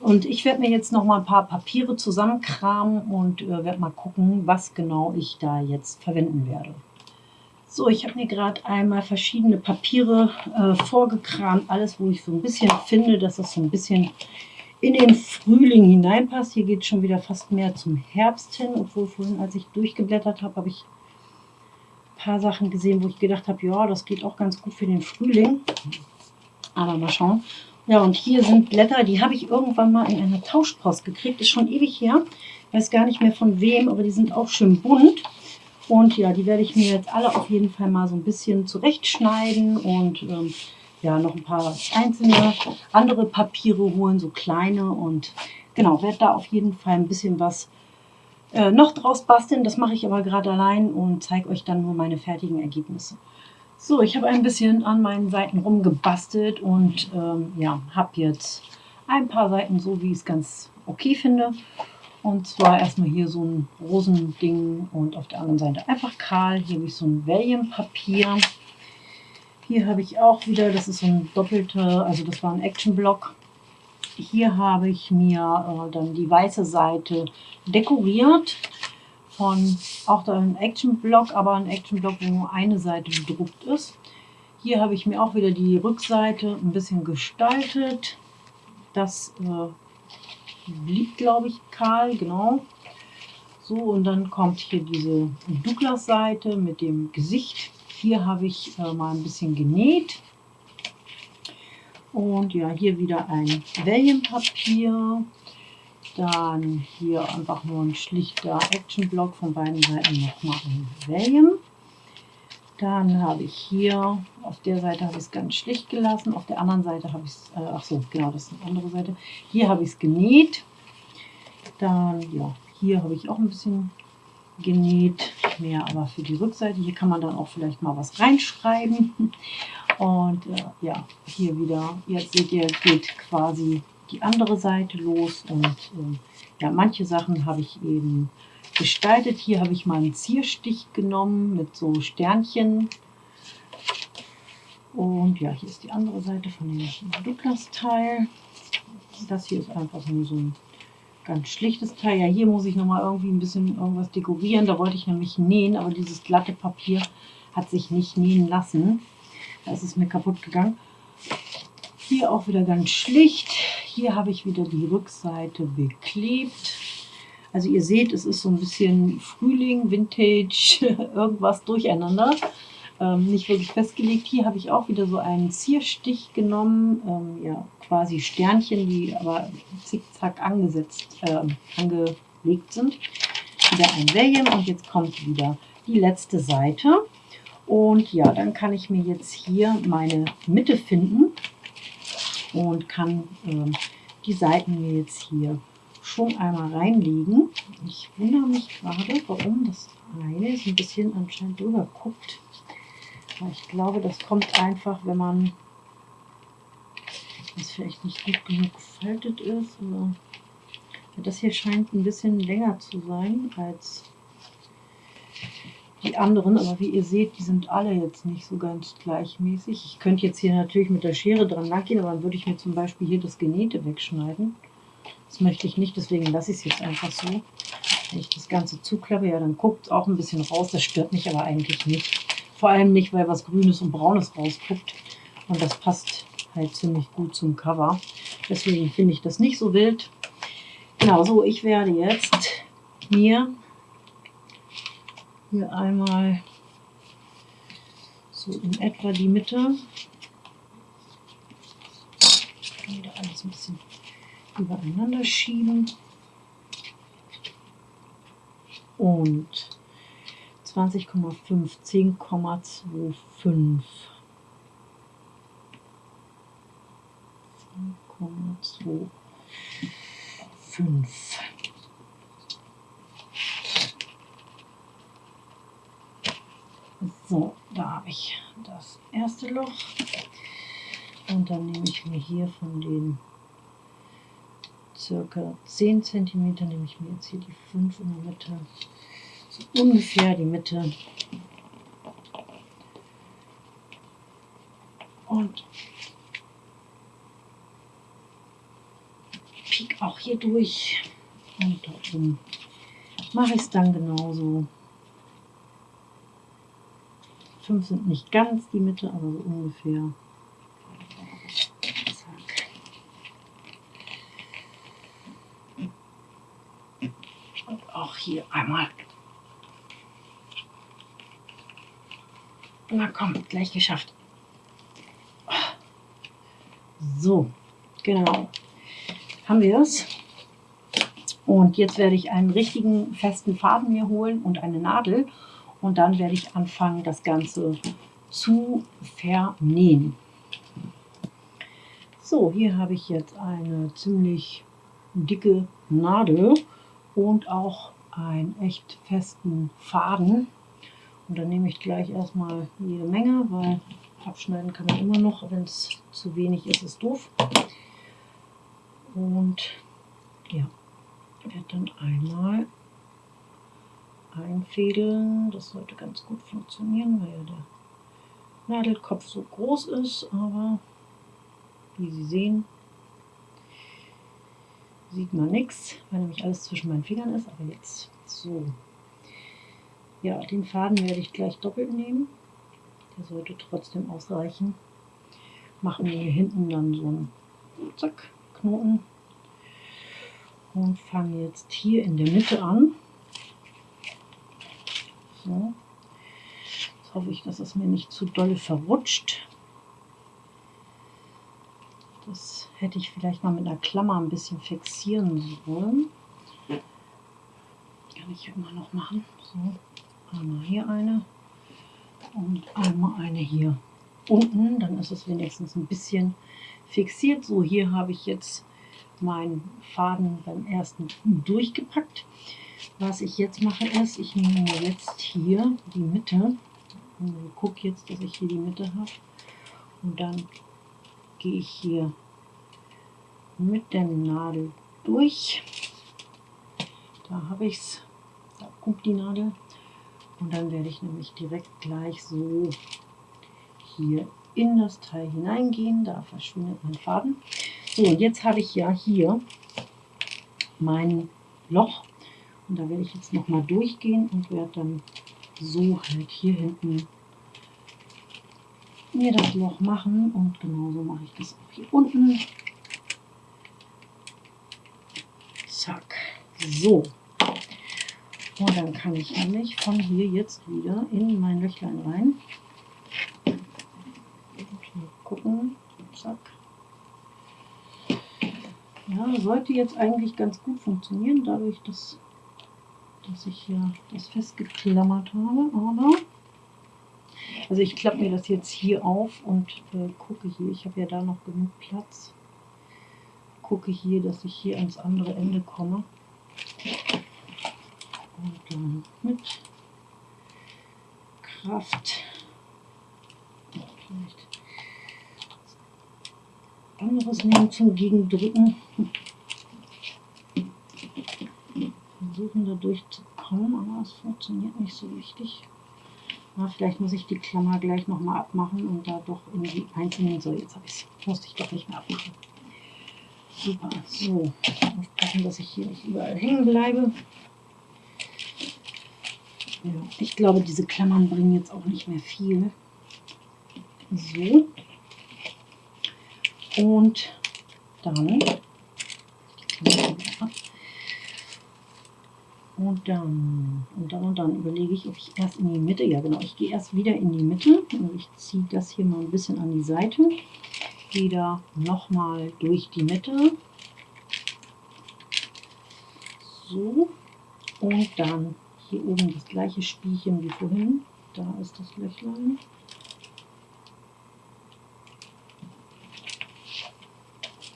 Und ich werde mir jetzt noch mal ein paar Papiere zusammenkramen und äh, werde mal gucken, was genau ich da jetzt verwenden werde. So, ich habe mir gerade einmal verschiedene Papiere äh, vorgekramt. Alles, wo ich so ein bisschen finde, dass das so ein bisschen in den Frühling hineinpasst. Hier geht schon wieder fast mehr zum Herbst hin. Obwohl vorhin, als ich durchgeblättert habe, habe ich ein paar Sachen gesehen, wo ich gedacht habe, ja, das geht auch ganz gut für den Frühling. Aber mal schauen. Ja, und hier sind Blätter, die habe ich irgendwann mal in einer Tauschpost gekriegt. Ist schon ewig her. Weiß gar nicht mehr von wem, aber die sind auch schön bunt. Und ja, die werde ich mir jetzt alle auf jeden Fall mal so ein bisschen zurechtschneiden und ähm, ja, noch ein paar einzelne andere Papiere holen, so kleine. Und genau, werde da auf jeden Fall ein bisschen was äh, noch draus basteln. Das mache ich aber gerade allein und zeige euch dann nur meine fertigen Ergebnisse. So, ich habe ein bisschen an meinen Seiten rumgebastelt und ähm, ja, habe jetzt ein paar Seiten so, wie ich es ganz okay finde. Und zwar erstmal hier so ein Rosending und auf der anderen Seite einfach kahl. Hier habe ich so ein Valium-Papier. Hier habe ich auch wieder, das ist so ein doppelter, also das war ein Action-Block. Hier habe ich mir äh, dann die weiße Seite dekoriert von auch da ein Action-Block, aber ein Action-Block, wo nur eine Seite bedruckt ist. Hier habe ich mir auch wieder die Rückseite ein bisschen gestaltet. Das äh, blieb, glaube ich, kahl, genau. So, und dann kommt hier diese Douglas-Seite mit dem Gesicht. Hier habe ich äh, mal ein bisschen genäht. Und ja, hier wieder ein Wellenpapier. Dann hier einfach nur ein schlichter Action-Block von beiden Seiten nochmal ein. Dann habe ich hier, auf der Seite habe ich es ganz schlicht gelassen, auf der anderen Seite habe ich es, äh, ach so, genau, das ist eine andere Seite. Hier habe ich es genäht. Dann, ja, hier habe ich auch ein bisschen genäht, mehr aber für die Rückseite. Hier kann man dann auch vielleicht mal was reinschreiben. Und äh, ja, hier wieder, jetzt seht ihr, geht quasi die andere Seite los und äh, ja, manche Sachen habe ich eben gestaltet. Hier habe ich mal einen Zierstich genommen mit so Sternchen. Und ja, hier ist die andere Seite von dem Douglas-Teil. Das hier ist einfach nur so ein ganz schlichtes Teil. Ja, hier muss ich nochmal irgendwie ein bisschen irgendwas dekorieren. Da wollte ich nämlich nähen, aber dieses glatte Papier hat sich nicht nähen lassen. Da ist es mir kaputt gegangen. Hier auch wieder ganz schlicht. Hier habe ich wieder die Rückseite beklebt. Also ihr seht, es ist so ein bisschen Frühling, Vintage, irgendwas durcheinander. Ähm, nicht wirklich festgelegt. Hier habe ich auch wieder so einen Zierstich genommen. Ähm, ja, quasi Sternchen, die aber zickzack angesetzt, äh, angelegt sind. Wieder ein Valium und jetzt kommt wieder die letzte Seite. Und ja, dann kann ich mir jetzt hier meine Mitte finden und kann äh, die Seiten jetzt hier schon einmal reinlegen. Ich wundere mich gerade, warum das eine so ein bisschen anscheinend drüber guckt. Ich glaube, das kommt einfach, wenn man das vielleicht nicht gut genug gefaltet ist. Oder das hier scheint ein bisschen länger zu sein als die anderen, aber wie ihr seht, die sind alle jetzt nicht so ganz gleichmäßig. Ich könnte jetzt hier natürlich mit der Schere dran langgehen, aber dann würde ich mir zum Beispiel hier das Genähte wegschneiden. Das möchte ich nicht, deswegen lasse ich es jetzt einfach so. Wenn ich das Ganze zuklappe, ja, dann guckt es auch ein bisschen raus. Das stört mich aber eigentlich nicht. Vor allem nicht, weil was Grünes und Braunes rausguckt. Und das passt halt ziemlich gut zum Cover. Deswegen finde ich das nicht so wild. Genau, so, ich werde jetzt mir hier einmal so in etwa die Mitte. Wieder alles ein bisschen übereinander schieben. Und 20,5, 10,25. 10,25. So, da habe ich das erste Loch. Und dann nehme ich mir hier von den circa 10 cm, nehme ich mir jetzt hier die 5 in der Mitte. So ungefähr die Mitte. Und piek auch hier durch. Und da oben mache ich es dann genauso. 5 sind nicht ganz die Mitte, aber so ungefähr. Und auch hier einmal. Na komm, gleich geschafft. So, genau. Haben wir es. Und jetzt werde ich einen richtigen festen Faden mir holen und eine Nadel und dann werde ich anfangen, das Ganze zu vernähen. So, hier habe ich jetzt eine ziemlich dicke Nadel und auch einen echt festen Faden. Und dann nehme ich gleich erstmal jede Menge, weil abschneiden kann man immer noch, wenn es zu wenig ist, ist doof. Und ja, werde dann einmal einfädeln. Das sollte ganz gut funktionieren, weil ja der Nadelkopf so groß ist, aber wie Sie sehen, sieht man nichts, weil nämlich alles zwischen meinen Fingern ist, aber jetzt so. Ja, den Faden werde ich gleich doppelt nehmen. Der sollte trotzdem ausreichen. Machen wir hier hinten dann so einen Zack, Knoten und fange jetzt hier in der Mitte an. So. Jetzt hoffe ich, dass es mir nicht zu dolle verrutscht. Das hätte ich vielleicht mal mit einer Klammer ein bisschen fixieren sollen. Kann ich immer noch machen. So, einmal hier eine und einmal eine hier unten. Dann ist es wenigstens ein bisschen fixiert. So, hier habe ich jetzt meinen Faden beim ersten durchgepackt. Was ich jetzt mache ist, ich nehme jetzt hier die Mitte und gucke jetzt, dass ich hier die Mitte habe und dann gehe ich hier mit der Nadel durch. Da habe ich es, da kommt die Nadel und dann werde ich nämlich direkt gleich so hier in das Teil hineingehen. Da verschwindet mein Faden. So, und jetzt habe ich ja hier mein Loch und da werde ich jetzt nochmal durchgehen und werde dann so halt hier hinten mir das Loch machen. Und genauso mache ich das auch hier unten. Zack. So. Und dann kann ich nämlich von hier jetzt wieder in mein Löchlein rein. Gucken. Zack. Ja, sollte jetzt eigentlich ganz gut funktionieren, dadurch, dass dass ich hier das festgeklammert habe, aber also ich klappe mir das jetzt hier auf und äh, gucke hier, ich habe ja da noch genug Platz, gucke hier, dass ich hier ans andere Ende komme. Und dann mit Kraft. Vielleicht anderes nehmen zum Gegendrücken. Versuchen da durchzukommen, aber es funktioniert nicht so richtig. Na, vielleicht muss ich die Klammer gleich nochmal abmachen und da doch in die. So, jetzt habe ich es. Musste ich doch nicht mehr abmachen. Super. So, aufpassen, dass ich hier nicht überall hängen bleibe. Ja, ich glaube, diese Klammern bringen jetzt auch nicht mehr viel. So. Und dann und dann, und dann und dann überlege ich, ob ich erst in die Mitte, ja genau, ich gehe erst wieder in die Mitte. Also ich ziehe das hier mal ein bisschen an die Seite. Da nochmal durch die Mitte. So. Und dann hier oben das gleiche Spielchen wie vorhin. Da ist das Löchlein.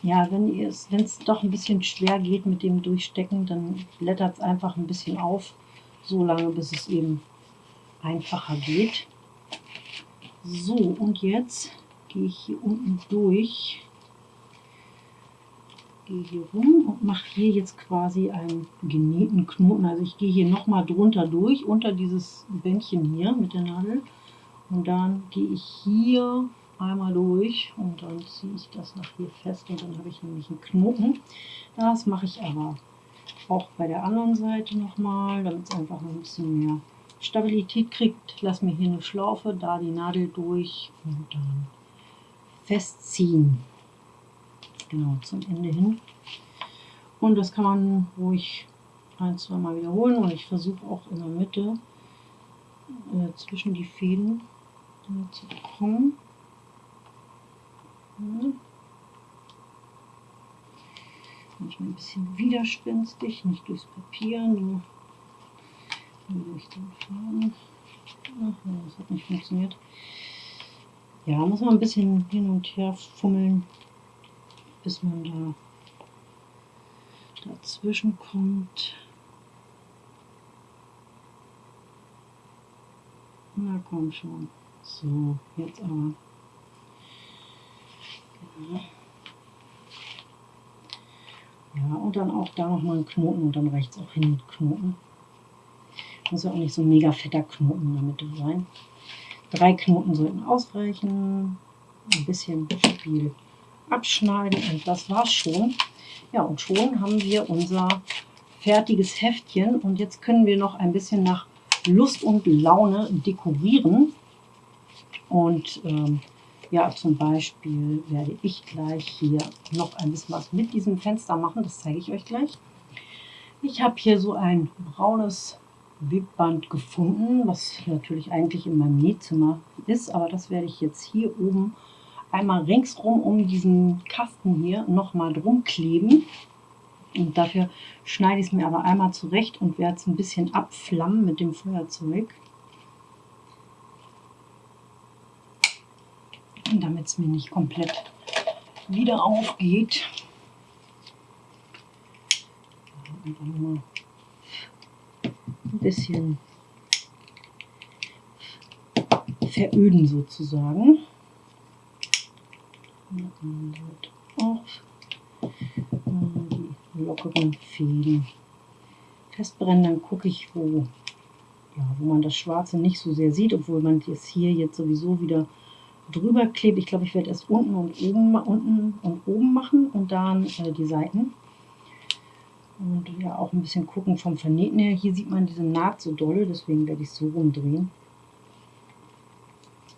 Ja, wenn es doch ein bisschen schwer geht mit dem Durchstecken, dann blättert es einfach ein bisschen auf, so lange bis es eben einfacher geht. So, und jetzt gehe ich hier unten durch, gehe hier rum und mache hier jetzt quasi einen genähten Knoten. Also ich gehe hier nochmal drunter durch, unter dieses Bändchen hier mit der Nadel. Und dann gehe ich hier einmal durch und dann ziehe ich das nach hier fest und dann habe ich nämlich einen Knoten. Das mache ich aber auch bei der anderen Seite nochmal, damit es einfach ein bisschen mehr Stabilität kriegt. Lass mir hier eine Schlaufe, da die Nadel durch und dann festziehen. Genau, zum Ende hin. Und das kann man ruhig ein, zwei Mal wiederholen und ich versuche auch in der Mitte äh, zwischen die Fäden äh, zu kommen. Manchmal ein bisschen widerspenstig, nicht durchs Papier, nur durch den Faden. Ach, das hat nicht funktioniert. Ja, muss man ein bisschen hin und her fummeln, bis man da dazwischen kommt. Na komm schon. So, jetzt aber. Ja, und dann auch da nochmal einen Knoten und dann rechts auch hin mit Knoten. Muss ja auch nicht so ein mega fetter Knoten in der Mitte sein. Drei Knoten sollten ausreichen. Ein bisschen Spiel abschneiden und das war's schon. Ja, und schon haben wir unser fertiges Heftchen und jetzt können wir noch ein bisschen nach Lust und Laune dekorieren. Und ähm, ja, zum Beispiel werde ich gleich hier noch ein bisschen was mit diesem Fenster machen. Das zeige ich euch gleich. Ich habe hier so ein braunes Webband gefunden, was natürlich eigentlich in meinem Nähzimmer ist. Aber das werde ich jetzt hier oben einmal ringsrum um diesen Kasten hier nochmal drum kleben. Und dafür schneide ich es mir aber einmal zurecht und werde es ein bisschen abflammen mit dem Feuerzeug. Damit es mir nicht komplett wieder aufgeht. Einfach mal ein bisschen veröden sozusagen. Auch die lockeren Fäden festbrennen, dann gucke ich, wo, ja, wo man das Schwarze nicht so sehr sieht, obwohl man das hier jetzt sowieso wieder drüber klebe. Ich glaube, ich werde erst unten und oben, unten und oben machen und dann äh, die Seiten. Und ja, auch ein bisschen gucken vom Vernähten her. Hier sieht man diese Naht so dolle, deswegen werde ich es so rumdrehen.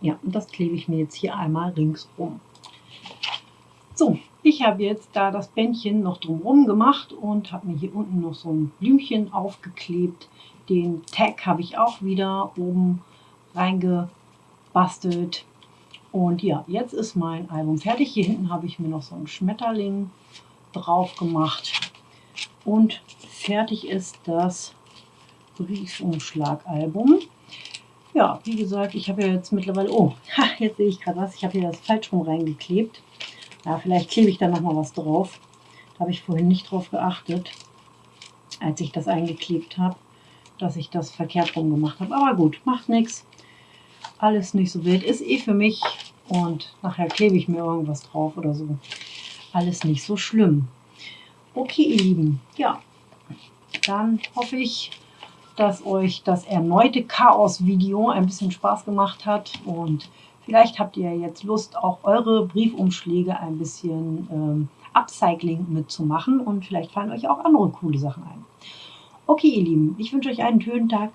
Ja, und das klebe ich mir jetzt hier einmal ringsrum. So, ich habe jetzt da das Bändchen noch drumherum gemacht und habe mir hier unten noch so ein Blümchen aufgeklebt. Den Tag habe ich auch wieder oben reingebastelt. Und ja, jetzt ist mein Album fertig. Hier hinten habe ich mir noch so einen Schmetterling drauf gemacht. Und fertig ist das Briefumschlagalbum. Ja, wie gesagt, ich habe ja jetzt mittlerweile, oh, jetzt sehe ich gerade was, ich habe hier das falsch rum reingeklebt. Ja, vielleicht klebe ich da noch mal was drauf. Da habe ich vorhin nicht drauf geachtet, als ich das eingeklebt habe, dass ich das verkehrt rum gemacht habe. Aber gut, macht nichts alles nicht so wild. Ist eh für mich und nachher klebe ich mir irgendwas drauf oder so. Alles nicht so schlimm. Okay, ihr Lieben, ja, dann hoffe ich, dass euch das erneute Chaos-Video ein bisschen Spaß gemacht hat und vielleicht habt ihr jetzt Lust, auch eure Briefumschläge ein bisschen ähm, Upcycling mitzumachen und vielleicht fallen euch auch andere coole Sachen ein. Okay, ihr Lieben, ich wünsche euch einen schönen Tag.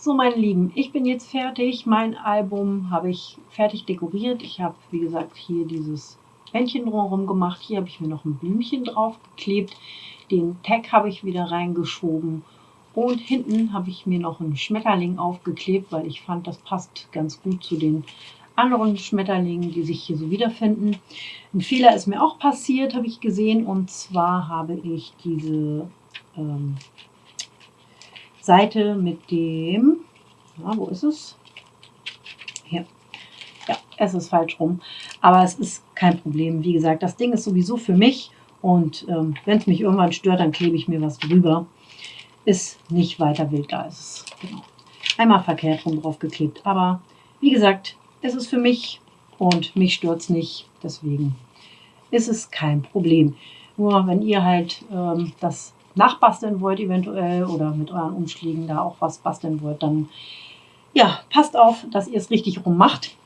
So, meine Lieben, ich bin jetzt fertig. Mein Album habe ich fertig dekoriert. Ich habe, wie gesagt, hier dieses Bändchen drumherum gemacht. Hier habe ich mir noch ein Blümchen drauf geklebt. Den Tag habe ich wieder reingeschoben. Und hinten habe ich mir noch einen Schmetterling aufgeklebt, weil ich fand, das passt ganz gut zu den anderen Schmetterlingen, die sich hier so wiederfinden. Ein Fehler ist mir auch passiert, habe ich gesehen. Und zwar habe ich diese ähm, Seite mit dem, ja, wo ist es? Hier. Ja, es ist falsch rum. Aber es ist kein Problem. Wie gesagt, das Ding ist sowieso für mich. Und ähm, wenn es mich irgendwann stört, dann klebe ich mir was drüber. Ist nicht weiter wild, da ist es. Genau. Einmal verkehrt rum drauf geklebt. Aber wie gesagt, es ist für mich und mich stört es nicht. Deswegen ist es kein Problem. Nur wenn ihr halt ähm, das nachbasteln wollt eventuell oder mit euren Umschlägen da auch was basteln wollt, dann ja, passt auf, dass ihr es richtig rum macht.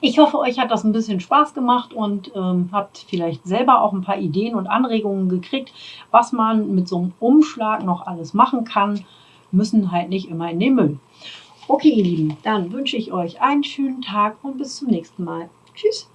Ich hoffe, euch hat das ein bisschen Spaß gemacht und ähm, habt vielleicht selber auch ein paar Ideen und Anregungen gekriegt, was man mit so einem Umschlag noch alles machen kann. Müssen halt nicht immer in den Müll. Okay, ihr Lieben, dann wünsche ich euch einen schönen Tag und bis zum nächsten Mal. Tschüss.